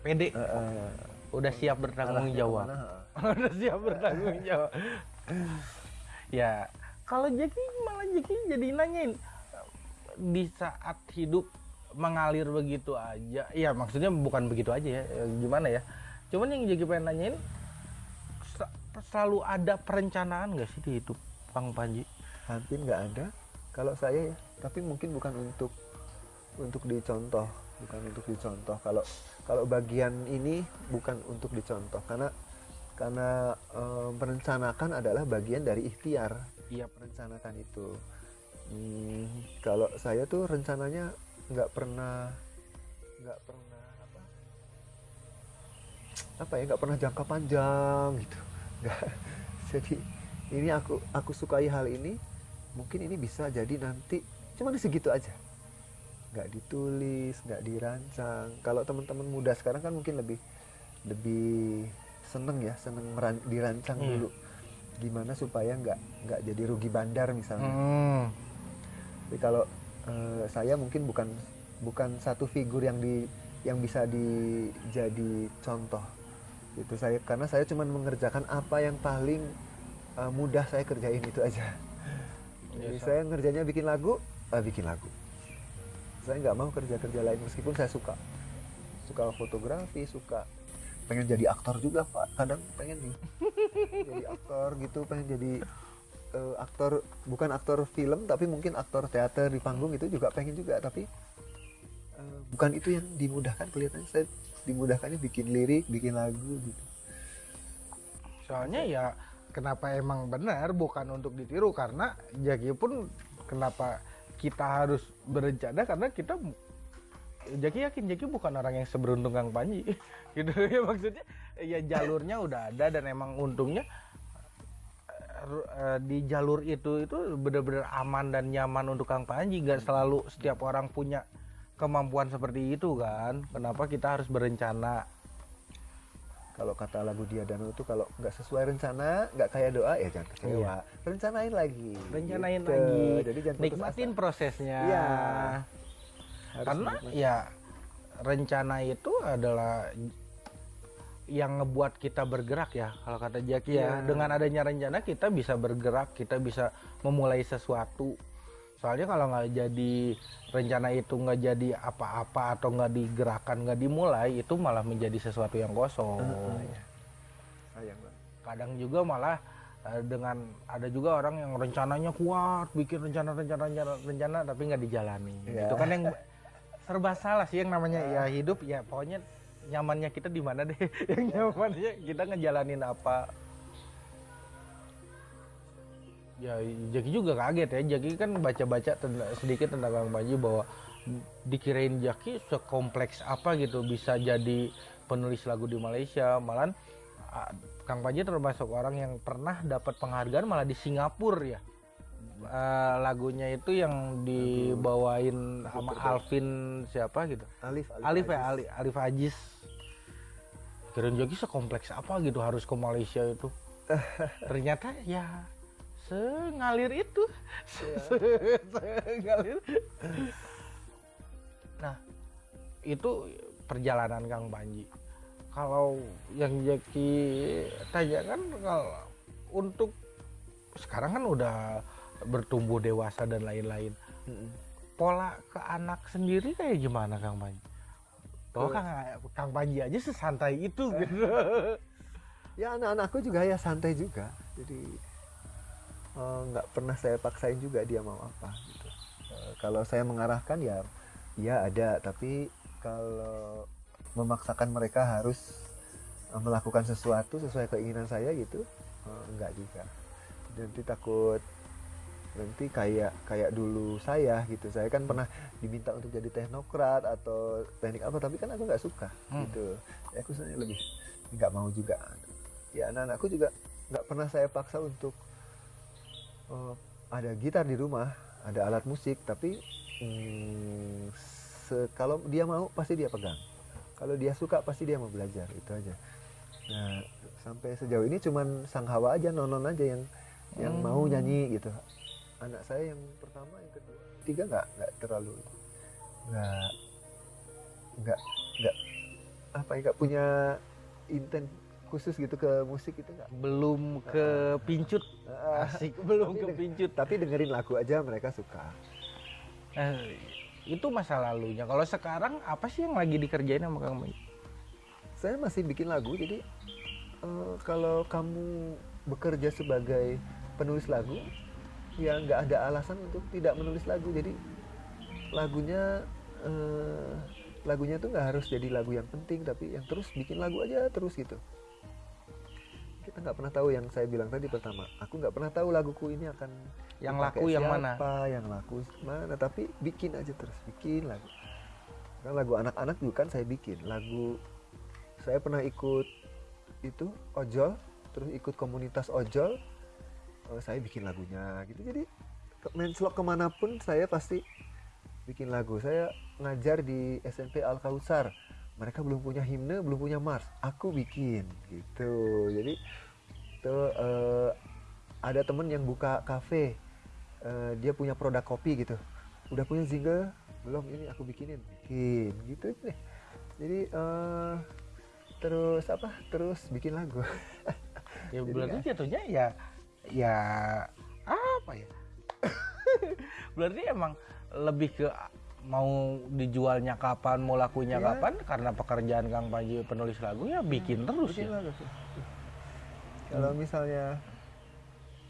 pede. uh, uh, Udah siap bertanggung jawab. uh. udah siap bertanggung jawab. ya, kalau Jeki malah Jeki jadi nanyain di saat hidup mengalir begitu aja. Ya maksudnya bukan begitu aja ya. ya, Gimana ya? Cuman yang Jeki pengen nanyain selalu ada perencanaan gak sih di hidup Bang Panji? hampir nggak ada kalau saya ya tapi mungkin bukan untuk untuk dicontoh bukan untuk dicontoh kalau kalau bagian ini bukan untuk dicontoh karena karena eh, merencanakan adalah bagian dari ikhtiar Iya, merencanakan itu. Hmm, kalau saya tuh rencananya nggak pernah nggak pernah apa? Apa ya nggak pernah jangka panjang gitu. Nggak. Jadi ini aku aku sukai hal ini mungkin ini bisa jadi nanti cuma di segitu aja. Nggak ditulis nggak dirancang. Kalau teman-teman muda sekarang kan mungkin lebih lebih seneng ya seneng dirancang Hmm. dulu gimana supaya nggak nggak jadi rugi bandar misalnya. Hmm. tapi kalau eh, saya mungkin bukan bukan satu figur yang di yang bisa dijadi contoh. Itu saya karena saya cuma mengerjakan apa yang paling eh, mudah saya kerjain itu aja. Jadi Biasa. saya ngerjainnya bikin lagu eh, bikin lagu. Saya nggak mau kerja kerja lain meskipun saya suka. Suka fotografi suka pengen jadi aktor juga pak. Kadang pengen nih. Jadi aktor gitu pengen jadi eh, aktor bukan aktor film tapi mungkin aktor teater di panggung itu juga pengen juga. Tapi eh, bukan itu yang dimudahkan kelihatannya. Saya dimudahkannya bikin lirik bikin lagu gitu. Soalnya ya kenapa emang benar bukan untuk ditiru. Karena Jaki pun kenapa kita harus berencana? Karena kita Jaki yakin Jaki bukan orang yang seberuntung Kang Panji. Gitu ya maksudnya ya jalurnya udah ada dan emang untungnya eh, eh, di jalur itu itu benar-benar aman dan nyaman untuk Kang Panji. Nggak selalu setiap orang punya kemampuan seperti itu kan. Kenapa kita harus berencana? Kalau kata lagu dia Danau itu kalau nggak sesuai rencana nggak kayak doa ya jangan kecewa. Iya. rencanain lagi. Rencanain Gitu. lagi. Jadi jangan nikmatin prosesnya. Iya. Harus karena menikmati. ya rencana itu adalah yang ngebuat kita bergerak ya kalau kata Jaki ya Iya. dengan adanya rencana kita bisa bergerak kita bisa memulai sesuatu soalnya kalau nggak jadi rencana itu nggak jadi apa-apa atau nggak digerakkan nggak dimulai itu malah menjadi sesuatu yang kosong sayang banget kadang juga malah eh, dengan ada juga orang yang rencananya kuat bikin rencana rencana rencana, rencana tapi nggak dijalani Iya. itu kan yang serba salah sih yang namanya ya. hidup ya pokoknya nyamannya kita di mana deh? Yang nyamannya kita ngejalanin apa? Ya Jaki juga kaget ya. Jaki kan baca-baca tenda- sedikit tentang Kang Panji bahwa dikirain Jaki sekompleks apa gitu bisa jadi penulis lagu di Malaysia. Malah Kang Panji termasuk orang yang pernah dapat penghargaan malah di Singapura ya Eh, lagunya itu yang dibawain sama Alvin siapa gitu? Alif Alif ya Aziz. Alif, Alif Ajis. Kirain Jaki sekompleks apa gitu harus ke Malaysia itu. Ternyata ya sengalir itu. Se- sengalir. Nah itu perjalanan Kang Panji. Kalau yang Jaki tanyakan kalau untuk sekarang kan udah bertumbuh dewasa dan lain-lain. Pola ke anak sendiri kayak gimana Kang Panji? Eh. Kang, Kang Panji aja sesantai itu gitu. ya anak-anakku juga ya santai juga. Jadi eh, nggak pernah saya paksain juga dia mau apa gitu. Eh, kalau saya mengarahkan ya ya ada. Tapi kalau memaksakan mereka harus eh, melakukan sesuatu sesuai keinginan saya gitu eh, enggak juga. Nanti takut nanti kayak kayak dulu saya gitu. Saya kan pernah diminta untuk jadi teknokrat atau teknik apa tapi kan aku nggak suka Hmm. gitu. Ya aku sebenarnya lebih nggak mau juga. Ya anak-anakku juga nggak pernah saya paksa untuk eh, ada gitar di rumah ada alat musik tapi mm, se- kalau dia mau pasti dia pegang. Kalau dia suka pasti dia mau belajar itu aja. Nah sampai sejauh ini cuman sang hawa aja nonon aja yang yang Hmm. mau nyanyi gitu anak saya yang pertama yang kedua tiga nggak nggak terlalu nggak nggak nggak apa ya nggak punya intent khusus gitu ke musik itu nggak Belum ke pincut, asik. Belum ke pincut. tapi dengerin lagu aja mereka suka Eh, itu masa lalunya. Kalau sekarang apa sih yang lagi dikerjain sama Kang Panji? saya masih bikin lagu jadi eh, kalau kamu bekerja sebagai penulis lagu ya nggak ada alasan untuk tidak menulis lagu. Jadi lagunya eh, lagunya tuh nggak harus jadi lagu yang penting tapi yang terus bikin lagu aja terus gitu. Kita nggak pernah tahu yang saya bilang tadi pertama. Aku nggak pernah tahu laguku ini akan Yang laku yang mana? siapa, yang laku mana tapi bikin aja terus bikin lagu. Kan lagu anak-anak juga kan saya bikin. Lagu saya pernah ikut itu ojol terus ikut komunitas ojol eh, saya bikin lagunya gitu. Jadi ke- menslok ke mana pun saya pasti bikin lagu. Saya ngajar di SMP Al Kausar mereka belum punya himne belum punya mars. Aku bikin gitu. Jadi tuh eh, ada temen yang buka kafe eh, dia punya produk kopi gitu. Udah punya single? Belum ini aku bikinin. Bikin gitu. Deh jadi eh, terus apa? Terus bikin lagu. Ya berarti jatuhnya ya ya apa ya? berarti emang lebih ke mau dijualnya kapan, mau lakunya Iya. kapan karena pekerjaan Kang Panji penulis lagu ya bikin terus bikin ya. lagu kalau misalnya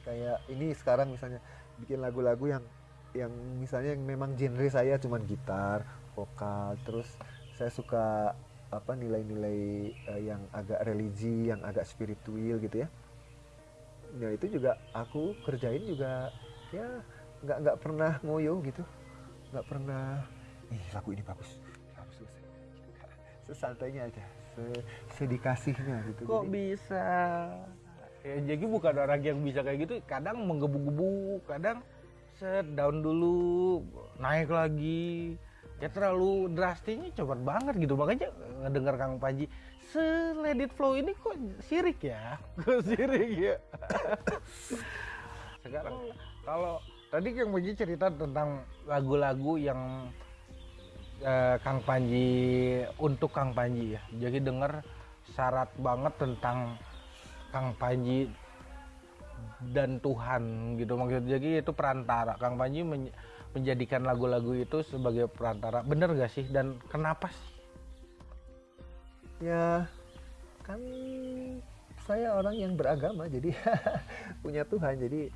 kayak ini sekarang misalnya bikin lagu-lagu yang yang misalnya yang memang genre saya cuman gitar vokal terus saya suka apa nilai-nilai eh, yang agak religi yang agak spiritual gitu ya ya itu juga aku kerjain juga ya nggak nggak pernah ngoyo gitu nggak pernah ih lagu ini bagus bagus bagus." sesantainya aja se- sedikasihnya gitu Kok Jadi- bisa? Ya, jadi bukan orang yang bisa kayak gitu. Kadang menggebu-gebu, kadang set down dulu, naik lagi. Ya terlalu drastisnya cepat banget gitu. Makanya ngedengar Kang Panji, seledit flow ini kok sirik ya? Kok sirik ya? Sekarang kalau tadi Kang Panji cerita tentang lagu-lagu yang eh, Kang Panji untuk Kang Panji ya. Jadi dengar syarat banget tentang Kang Panji dan Tuhan gitu maksudnya jadi itu perantara Kang Panji men- menjadikan lagu-lagu itu sebagai perantara bener gak sih dan kenapa sih ya kan saya orang yang beragama jadi punya Tuhan. Jadi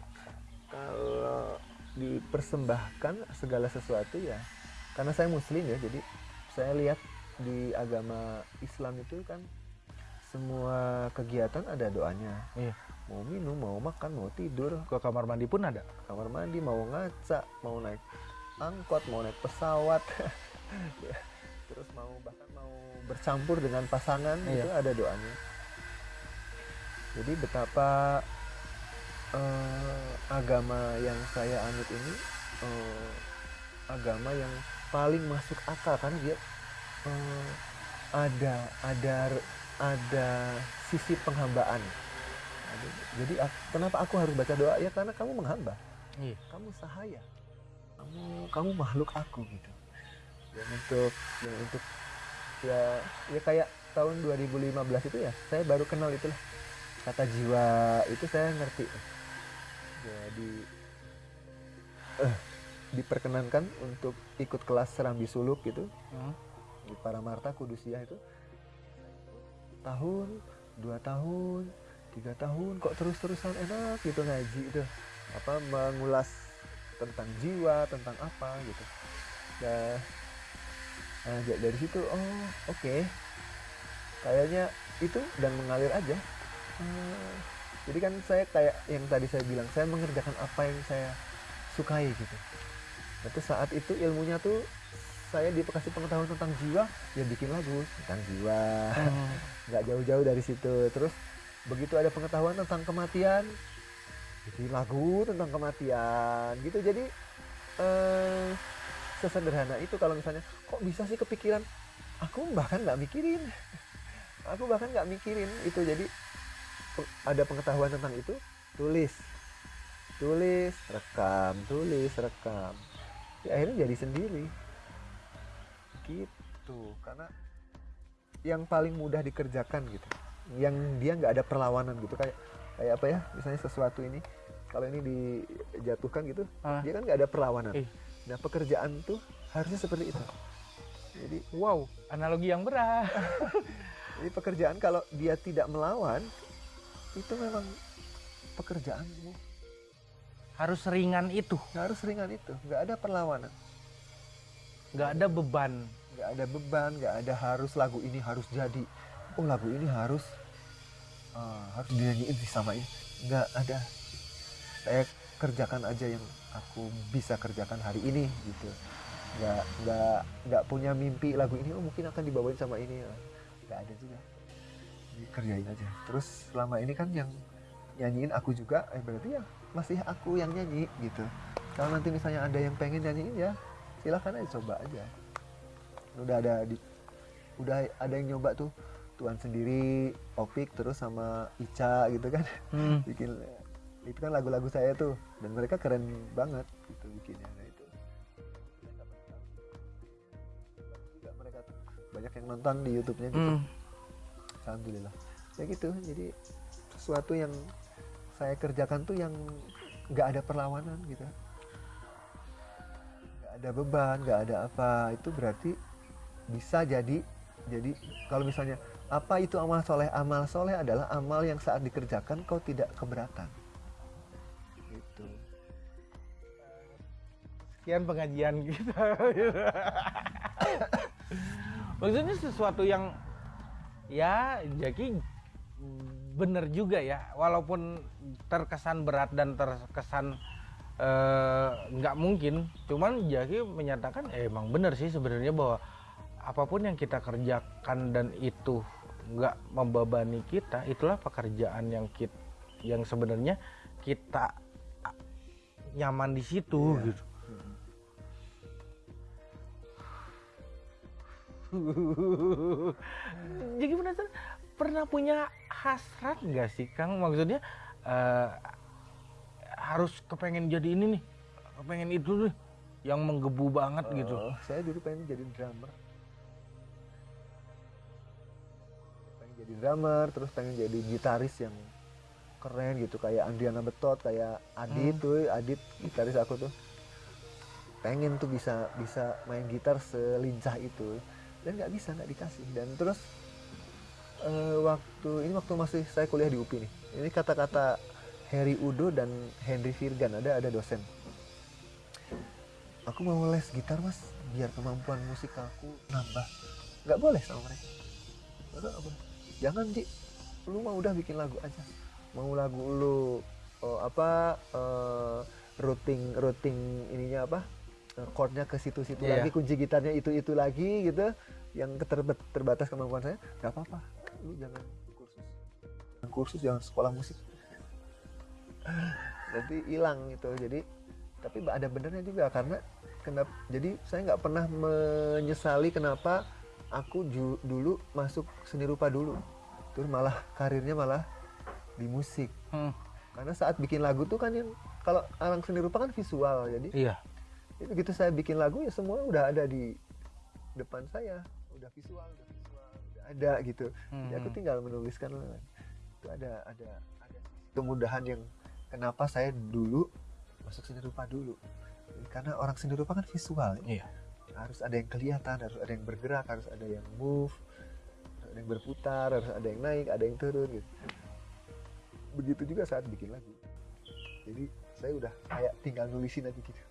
kalau dipersembahkan segala sesuatu ya karena saya muslim ya jadi saya lihat di agama Islam itu kan semua kegiatan ada doanya. Iya. mau minum mau makan mau tidur. Ke kamar mandi pun ada? Kamar mandi mau ngaca mau naik angkot mau naik pesawat. Ya, terus mau bercampur dengan pasangan Iya. itu ada doanya. Jadi betapa eh, agama yang saya anut ini eh, agama yang paling masuk akal karena dia eh, ada ada ada sisi penghambaan. Jadi kenapa aku harus baca doa? Ya karena kamu menghamba. Iya. Kamu sahaya. Kamu kamu makhluk aku gitu. Dan untuk yang untuk ya ya kayak tahun 2015 itu ya saya baru kenal itulah. Kata jiwa itu saya ngerti. Jadi eh, diperkenankan untuk ikut kelas serambi suluk gitu Hmm. di Paramarta Kudusiah itu. Tahun dua tahun tiga tahun kok terus-terusan enak gitu ngaji itu. Apa mengulas tentang jiwa tentang apa gitu. Ya nah, dari situ oh oke. Kayaknya itu dan mengalir aja. Hmm, jadi kan saya kayak yang tadi saya bilang saya mengerjakan apa yang saya sukai gitu. Itu saat itu ilmunya tuh saya dikasih pengetahuan tentang jiwa ya bikin lagu tentang jiwa. Hmm. nggak jauh-jauh dari situ. Terus begitu ada pengetahuan tentang kematian bikin lagu tentang kematian gitu. Jadi eh, sesederhana itu kalau misalnya kok bisa sih kepikiran? Aku bahkan nggak mikirin. Aku bahkan nggak mikirin itu. Jadi ada pengetahuan tentang itu tulis. Tulis rekam tulis rekam. Ya, akhirnya jadi sendiri. Gitu. Karena yang paling mudah dikerjakan gitu. Yang dia nggak ada perlawanan gitu. Kayak kayak apa ya? Misalnya sesuatu ini kalau ini dijatuhkan gitu Ah. dia kan nggak ada perlawanan. Eh. nah pekerjaan tuh harusnya seperti itu jadi wow analogi yang berat. Jadi pekerjaan kalau dia tidak melawan itu memang pekerjaanmu harus ringan itu. Harus ringan itu nggak ada perlawanan. Nggak ada beban. Nggak ada beban nggak ada harus lagu ini harus jadi. Oh lagu ini harus eh, harus dinyanyiin sama ini. Nggak ada. Saya kerjakan aja yang aku bisa kerjakan hari ini gitu nggak nggak nggak punya mimpi lagu ini oh mungkin akan dibawain sama ini. Nggak ada juga. Jadi kerjain aja. Terus selama ini kan yang nyanyiin aku juga eh berarti ya masih aku yang nyanyi gitu. Kalau nanti misalnya ada yang pengen nyanyiin ya silahkan aja coba aja. Udah ada di udah ada yang nyoba tuh Tuan sendiri Opik terus sama Ica gitu kan. Hmm. bikin itu kan lagu-lagu saya tuh dan mereka keren banget gitu bikinnya nonton di YouTube-nya gitu. Hmm. alhamdulillah. Ya gitu jadi sesuatu yang saya kerjakan tuh yang nggak ada perlawanan gitu. Nggak ada beban nggak ada apa itu berarti bisa jadi jadi kalau misalnya apa itu amal soleh? Amal soleh adalah amal yang saat dikerjakan kau tidak keberatan. Gitu. Sekian pengajian kita maksudnya sesuatu yang ya Jaki bener juga ya. Walaupun terkesan berat dan terkesan eh, nggak mungkin. Cuman Jaki menyatakan eh, emang bener sih sebenarnya bahwa apa pun yang kita kerjakan dan itu nggak membebani kita itulah pekerjaan yang kita yang sebenarnya kita nyaman di situ Iya. gitu Jadi penasaran pernah punya hasrat nggak sih Kang? Maksudnya eh, harus kepengen jadi ini nih, kepengen itu nih, yang menggebu banget gitu. Oh, saya dulu pengen jadi drummer pengen jadi drummer terus pengen jadi gitaris yang keren gitu kayak Andriana Betot kayak Adit Hmm. tuh Adit gitaris aku tuh pengen tuh bisa bisa main gitar selincah itu dan nggak bisa nggak dikasih. Dan terus eh, waktu ini waktu masih saya kuliah di UPI nih. Ini kata-kata Harry Udo dan Henry Virgan. Ada ada dosen. Aku mau les gitar mas biar kemampuan musik aku nambah. Nggak boleh sama mereka. Jangan Ji. Lu mah udah bikin lagu aja. Mau lagu lu oh, apa eh, routing routing ininya apa chordnya ke situ-situ Iya. lagi kunci gitarnya itu itu lagi gitu yang terbatas kemampuan saya nggak apa-apa. Lu jangan kursus. Jangan kursus jangan sekolah musik. Nanti hilang gitu. Jadi tapi ada benernya juga karena kenapa jadi saya nggak pernah menyesali kenapa aku ju- dulu masuk seni rupa dulu. Terus malah karirnya malah di musik. Hmm, karena saat bikin lagu tuh kan yang kalau orang seni rupa kan visual jadi iya. jadi begitu saya bikin lagu ya semua udah ada di depan saya udah visual udah visual udah ada gitu jadi aku Hmm. tinggal menuliskan itu ada ada ada kemudahan yang kenapa saya dulu masuk seni rupa dulu karena orang seni rupa kan visual ya. Iya. harus ada yang kelihatan harus ada yang bergerak harus ada yang move harus ada yang berputar harus ada yang naik ada yang turun gitu begitu juga saat bikin lagu jadi saya udah kayak tinggal nulisin aja gitu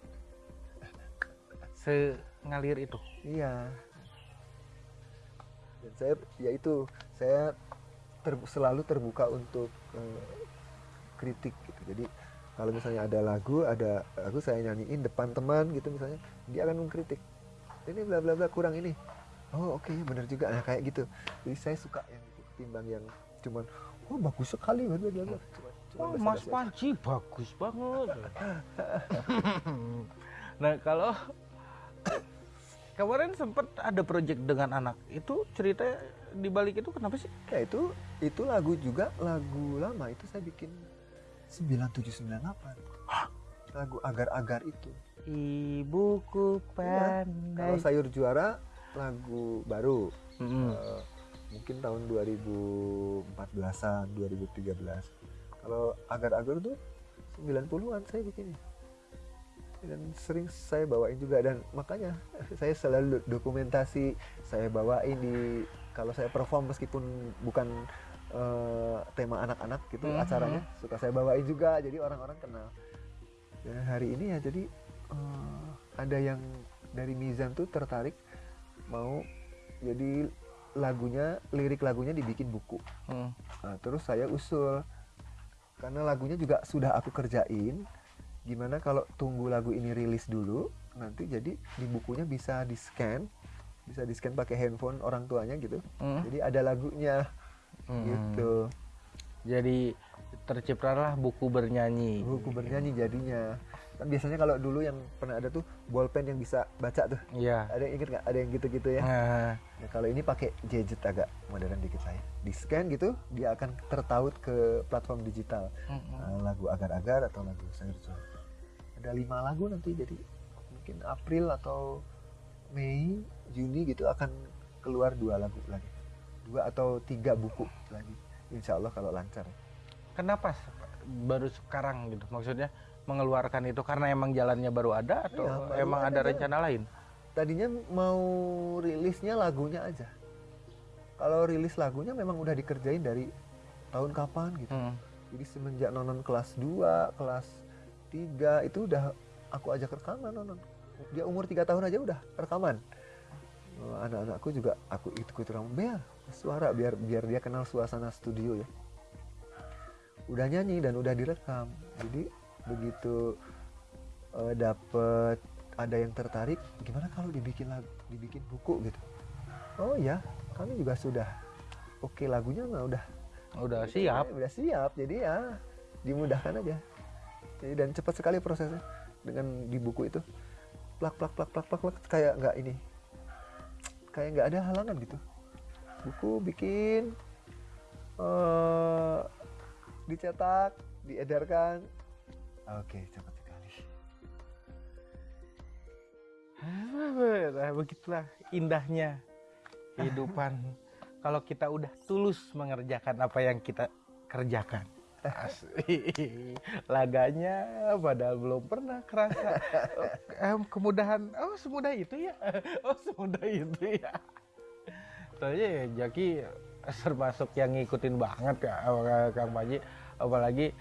Sengalir itu. Iya. Dan saya ya itu saya ter- selalu terbuka untuk eh, kritik gitu. Jadi kalau misalnya ada lagu, ada lagu saya nyanyiin depan teman gitu misalnya, dia akan mengkritik. Ini bla bla bla kurang ini. Oh oke benar juga nah, kayak gitu. Jadi saya suka yang itu ketimbang yang cuman oh bagus sekali bla bla bla. bla." Cuman, cuman Oh, Mas. Panji bagus banget. nah, kalau kemarin sempat ada project dengan anak, itu cerita di balik itu kenapa sih? Ya itu itu lagu juga lagu lama itu saya bikin 9798. Lagu agar-agar itu. Ibuku Iya, Kalau pandai. sayur juara lagu baru Mm-mm. eh, mungkin tahun 2014-an, 2013. Kalau agar-agar tuh 90-an saya bikinnya. Dan sering saya bawain juga dan makanya saya selalu dokumentasi saya bawain di kalau saya perform meskipun bukan eh, tema anak-anak gitu Mhm. acaranya suka saya bawain juga jadi orang-orang kenal. Dan hari ini ya jadi eh, ada yang dari Mizan tuh tertarik mau jadi lagunya lirik lagunya dibikin buku. Hmm. Nah, terus saya usul karena lagunya juga sudah aku kerjain. Gimana kalau tunggu lagu ini rilis dulu, nanti jadi di bukunya bisa di scan, bisa di scan pakai handphone orang tuanya gitu. Hmm. Jadi ada lagunya Hmm. gitu. Jadi terciptalah buku bernyanyi. Buku bernyanyi jadinya. Kan biasanya kalau dulu yang pernah ada tuh bolpen yang bisa baca tuh. Iya. Ada yang inget nggak? Ada yang gitu-gitu ya. Nah, Nah, kalau ini pakai gadget agak modern dikit saya. Di scan gitu, dia akan tertaut ke platform digital. mm-mm. Uh, lagu agar-agar atau lagu sayur juara. Ada lima lagu nanti jadi mungkin April atau Mei, Juni gitu akan keluar dua lagu lagi, dua atau tiga buku lagi. Insya Allah kalau lancar. kenapa baru sekarang gitu? Maksudnya mengeluarkan itu karena emang jalannya baru ada atau Iya, baru emang ada ada rencana lain? Tadinya mau rilisnya lagunya aja. Kalau rilis lagunya memang udah dikerjain dari tahun kapan gitu. Hmm. Jadi semenjak nonon kelas 2, kelas 3 itu udah aku ajak rekaman nonon. Dia umur 3 tahun aja udah rekaman. Oh, Anak-anakku juga aku ikut rekaman biar suara biar biar dia kenal suasana studio ya. Udah nyanyi dan udah direkam. Jadi begitu eh, dapet ada yang tertarik, gimana kalau dibikin lagu, dibikin buku gitu. Oh ya, kami juga sudah. Oke lagunya mah udah Udah siap. udah siap jadi ya dimudahkan aja jadi dan cepat sekali prosesnya dengan di buku itu. Plak plak plak plak plak, plak kayak nggak ini. Kayak nggak ada halangan gitu. Buku bikin eh dicetak diedarkan. Oke cepat sekali. Nah, begitulah indahnya kehidupan. Kalau kita udah tulus mengerjakan apa yang kita kerjakan. Asik. Laganya padahal belum pernah kerasa kemudahan. Oh semudah itu ya. Oh semudah itu ya. Soalnya ya Jaki termasuk yang ngikutin banget Kang Panji. Apalagi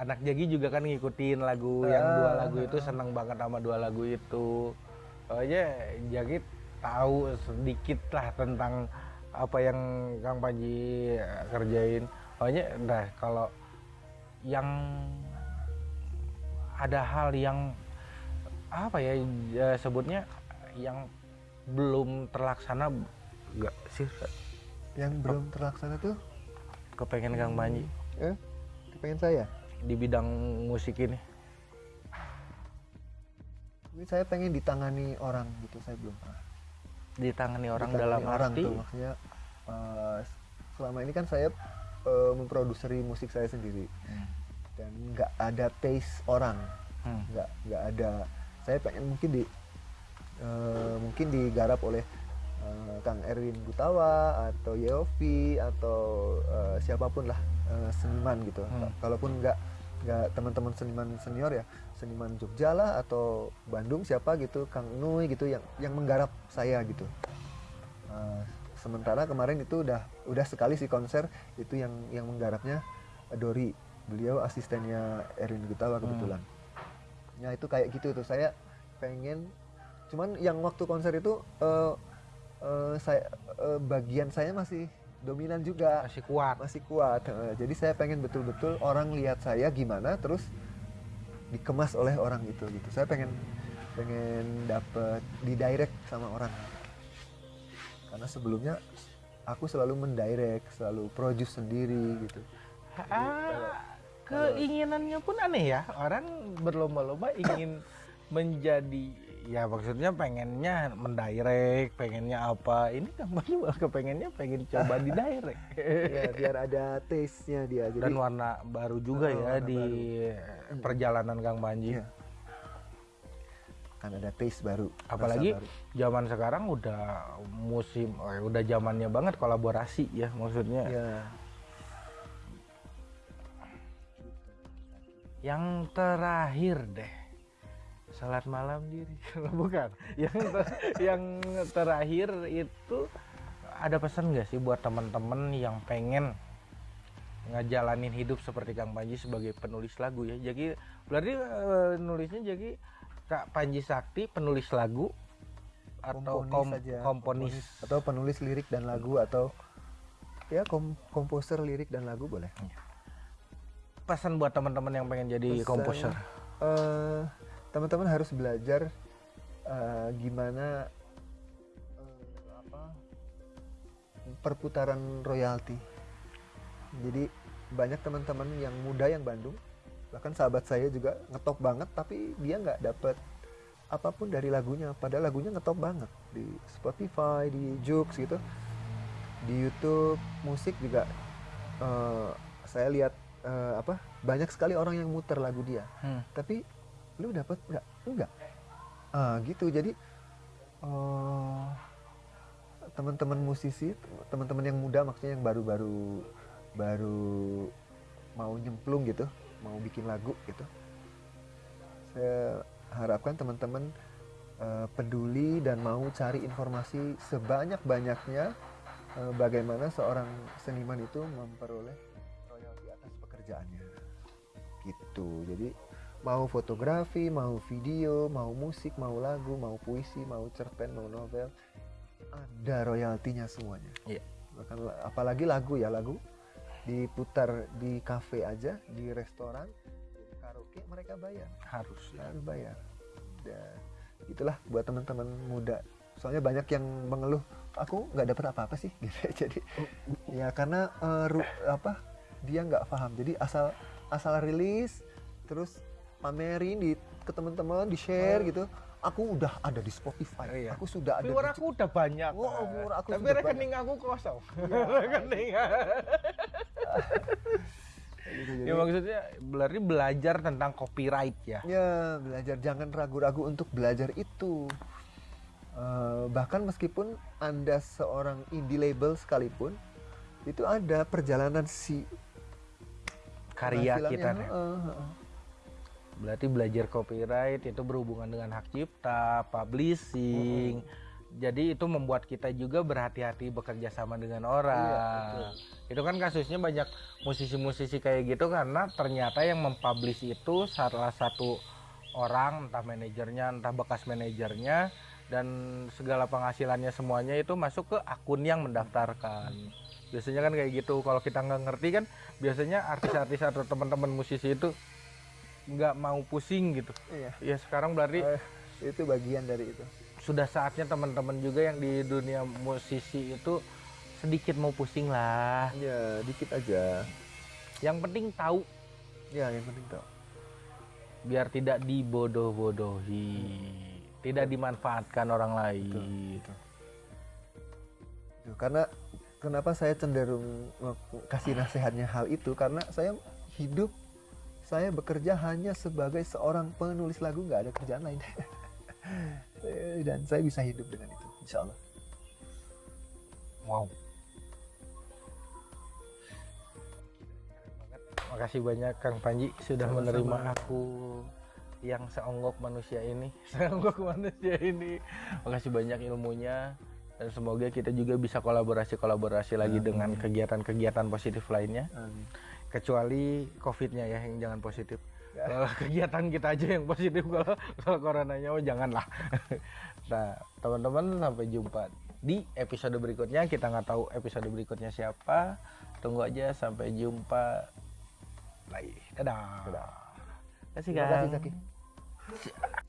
anak Jaki juga kan ngikutin lagu yang dua lagu itu seneng banget sama dua lagu itu. Soalnya Jaki tahu sedikit lah tentang apa yang Kang Panji eh, kerjain. Soalnya nah kalau yang ada hal yang apa ya eh, sebutnya yang belum terlaksana enggak sih yang belum terlaksana tuh? Kepengen Kang Panji. Eh pengen saya? Di bidang musik ini. Mungkin saya pengen ditangani orang gitu saya belum pernah. Ditangani orang Ditangani dalam orang arti tuh maksudnya eh, selama ini kan saya eh, memproduseri musik saya sendiri Hmm. dan nggak ada taste orang Hmm. nggak nggak ada saya pengen mungkin di eh, mungkin digarap oleh eh, Kang Erwin Gutawa atau Yeovi atau eh, siapa pun lah eh, seniman gitu Hmm. kalaupun nggak nggak teman-teman seniman senior ya seniman Jogja lah atau Bandung siapa gitu Kang Nui gitu yang yang menggarap saya gitu Eh, sementara kemarin itu udah udah sekali sih konser itu yang yang menggarapnya Dori beliau asistennya Erwin Gutawa kebetulan. Ya itu kayak gitu tuh. Saya pengen cuman yang waktu konser itu eh, eh, saya eh, bagian saya masih dominan juga. Masih kuat. Masih kuat Eh, jadi saya pengen betul-betul orang lihat saya gimana terus dikemas oleh orang itu gitu. Saya pengen pengen dapet di direct sama orang karena sebelumnya aku selalu mendirect selalu produce sendiri gitu. Ah, keinginannya pun aneh ya. Orang berlomba-lomba ingin menjadi ya maksudnya pengennya mendirect pengennya apa. Ini Panji malah kepengennya pengen coba di direct ya biar ada taste nya dia. Jadi dan warna baru juga Oh, ya di perjalanan Kang Panji. Iya. Kan ada taste baru apalagi baru. zaman sekarang udah musim eh, udah zamannya banget kolaborasi ya maksudnya. Ya yang terakhir deh salat malam diri. Bukan yang ter- yang terakhir itu ada pesan nggak sih buat teman-teman yang pengen ngejalanin hidup seperti Kang Panji sebagai penulis lagu ya? Jadi berarti eh, nulisnya jadi Kak Panji Sakti penulis lagu atau kom- aja, komponis. atau penulis lirik dan lagu atau ya kom komposer lirik dan lagu boleh. Pesan buat teman-teman yang pengen jadi Pesan, komposer. eh, teman-teman harus belajar eh, gimana eh, apa perputaran royalti. Jadi banyak teman-teman yang muda yang Bandung bahkan sahabat saya juga ngetop banget tapi dia nggak dapet apa pun dari lagunya. Padahal lagunya ngetop banget. Di Spotify di Joox gitu. Di YouTube musik juga eh, saya lihat eh, apa banyak sekali orang yang muter lagu dia. Hmm. tapi lu dapat nggak? Enggak. Ah gitu. Jadi eh, teman-teman musisi teman-teman yang muda maksudnya yang baru-baru baru mau nyemplung gitu mau bikin lagu gitu. Saya harapkan teman-teman eh, peduli dan mau cari informasi sebanyak-banyaknya eh, bagaimana seorang seniman itu memperoleh royalti atas pekerjaannya. Gitu. Jadi mau fotografi mau video mau musik mau lagu mau puisi mau cerpen mau novel ada royaltinya semuanya. Iya. bahkan la- apalagi lagu ya lagu diputar di kafe aja di restoran di karaoke mereka bayar. Harus. Ya. harus bayar. Dan itulah buat teman-teman muda. Soalnya banyak yang mengeluh aku nggak dapat apa-apa sih? Gitu. Jadi ya karena eh, ru- apa dia nggak paham. Jadi asal asal rilis terus pamerin di ke teman-teman di share gitu aku udah ada di Spotify Oh, iya. aku sudah ada Viewer di aku udah banyak. Oh, viewer aku Tapi rekening aku kosong. Iya. rekening. gitu, jadi, ya maksudnya berarti belajar tentang copyright ya. ya belajar jangan ragu-ragu untuk belajar itu Eh, bahkan meskipun anda seorang indie label sekalipun itu ada perjalanan si karya kita nih. heeh, heeh. Berarti belajar copyright itu berhubungan dengan hak cipta, publishing. Jadi itu membuat kita juga berhati-hati bekerja sama dengan orang. Iya, betul. itu kan kasusnya banyak musisi-musisi kayak gitu karena ternyata yang mempublish itu salah satu orang, entah manajernya, entah bekas manajernya dan segala penghasilannya semuanya itu masuk ke akun yang mendaftarkan. Biasanya kan kayak gitu. Kalau kita nggak ngerti kan biasanya artis-artis atau teman-teman musisi itu nggak mau pusing gitu. Iya. Ya sekarang berarti Eh, itu bagian dari itu sudah saatnya teman-teman juga yang di dunia musisi itu sedikit mau pusing lah. ya dikit aja Yang penting tahu ya yang penting tahu biar tidak dibodoh-bodohi, tidak dimanfaatkan orang lain. Betul. Tuh, karena kenapa saya cenderung kasih nasihatnya hal itu karena saya hidup saya bekerja hanya sebagai seorang penulis lagu nggak ada kerjaan lain dan saya bisa hidup dengan itu insya Allah Wow. Makasih banyak Kang Panji sudah Sama-sama. menerima aku yang seonggok manusia ini, seonggok manusia ini. Makasih banyak ilmunya dan semoga kita juga bisa kolaborasi-kolaborasi lagi Amin. dengan kegiatan-kegiatan positif lainnya. Amin. Kecuali COVID-nya ya yang jangan positif. Ya. Kalau kegiatan kita aja yang positif kalau kalau coronanya oh janganlah. nah, teman-teman sampai jumpa di episode berikutnya. Kita nggak tahu episode berikutnya siapa. Tunggu aja sampai jumpa lagi. Dadah. Dadah. Kasih terima kasih Kang. Zaki Si-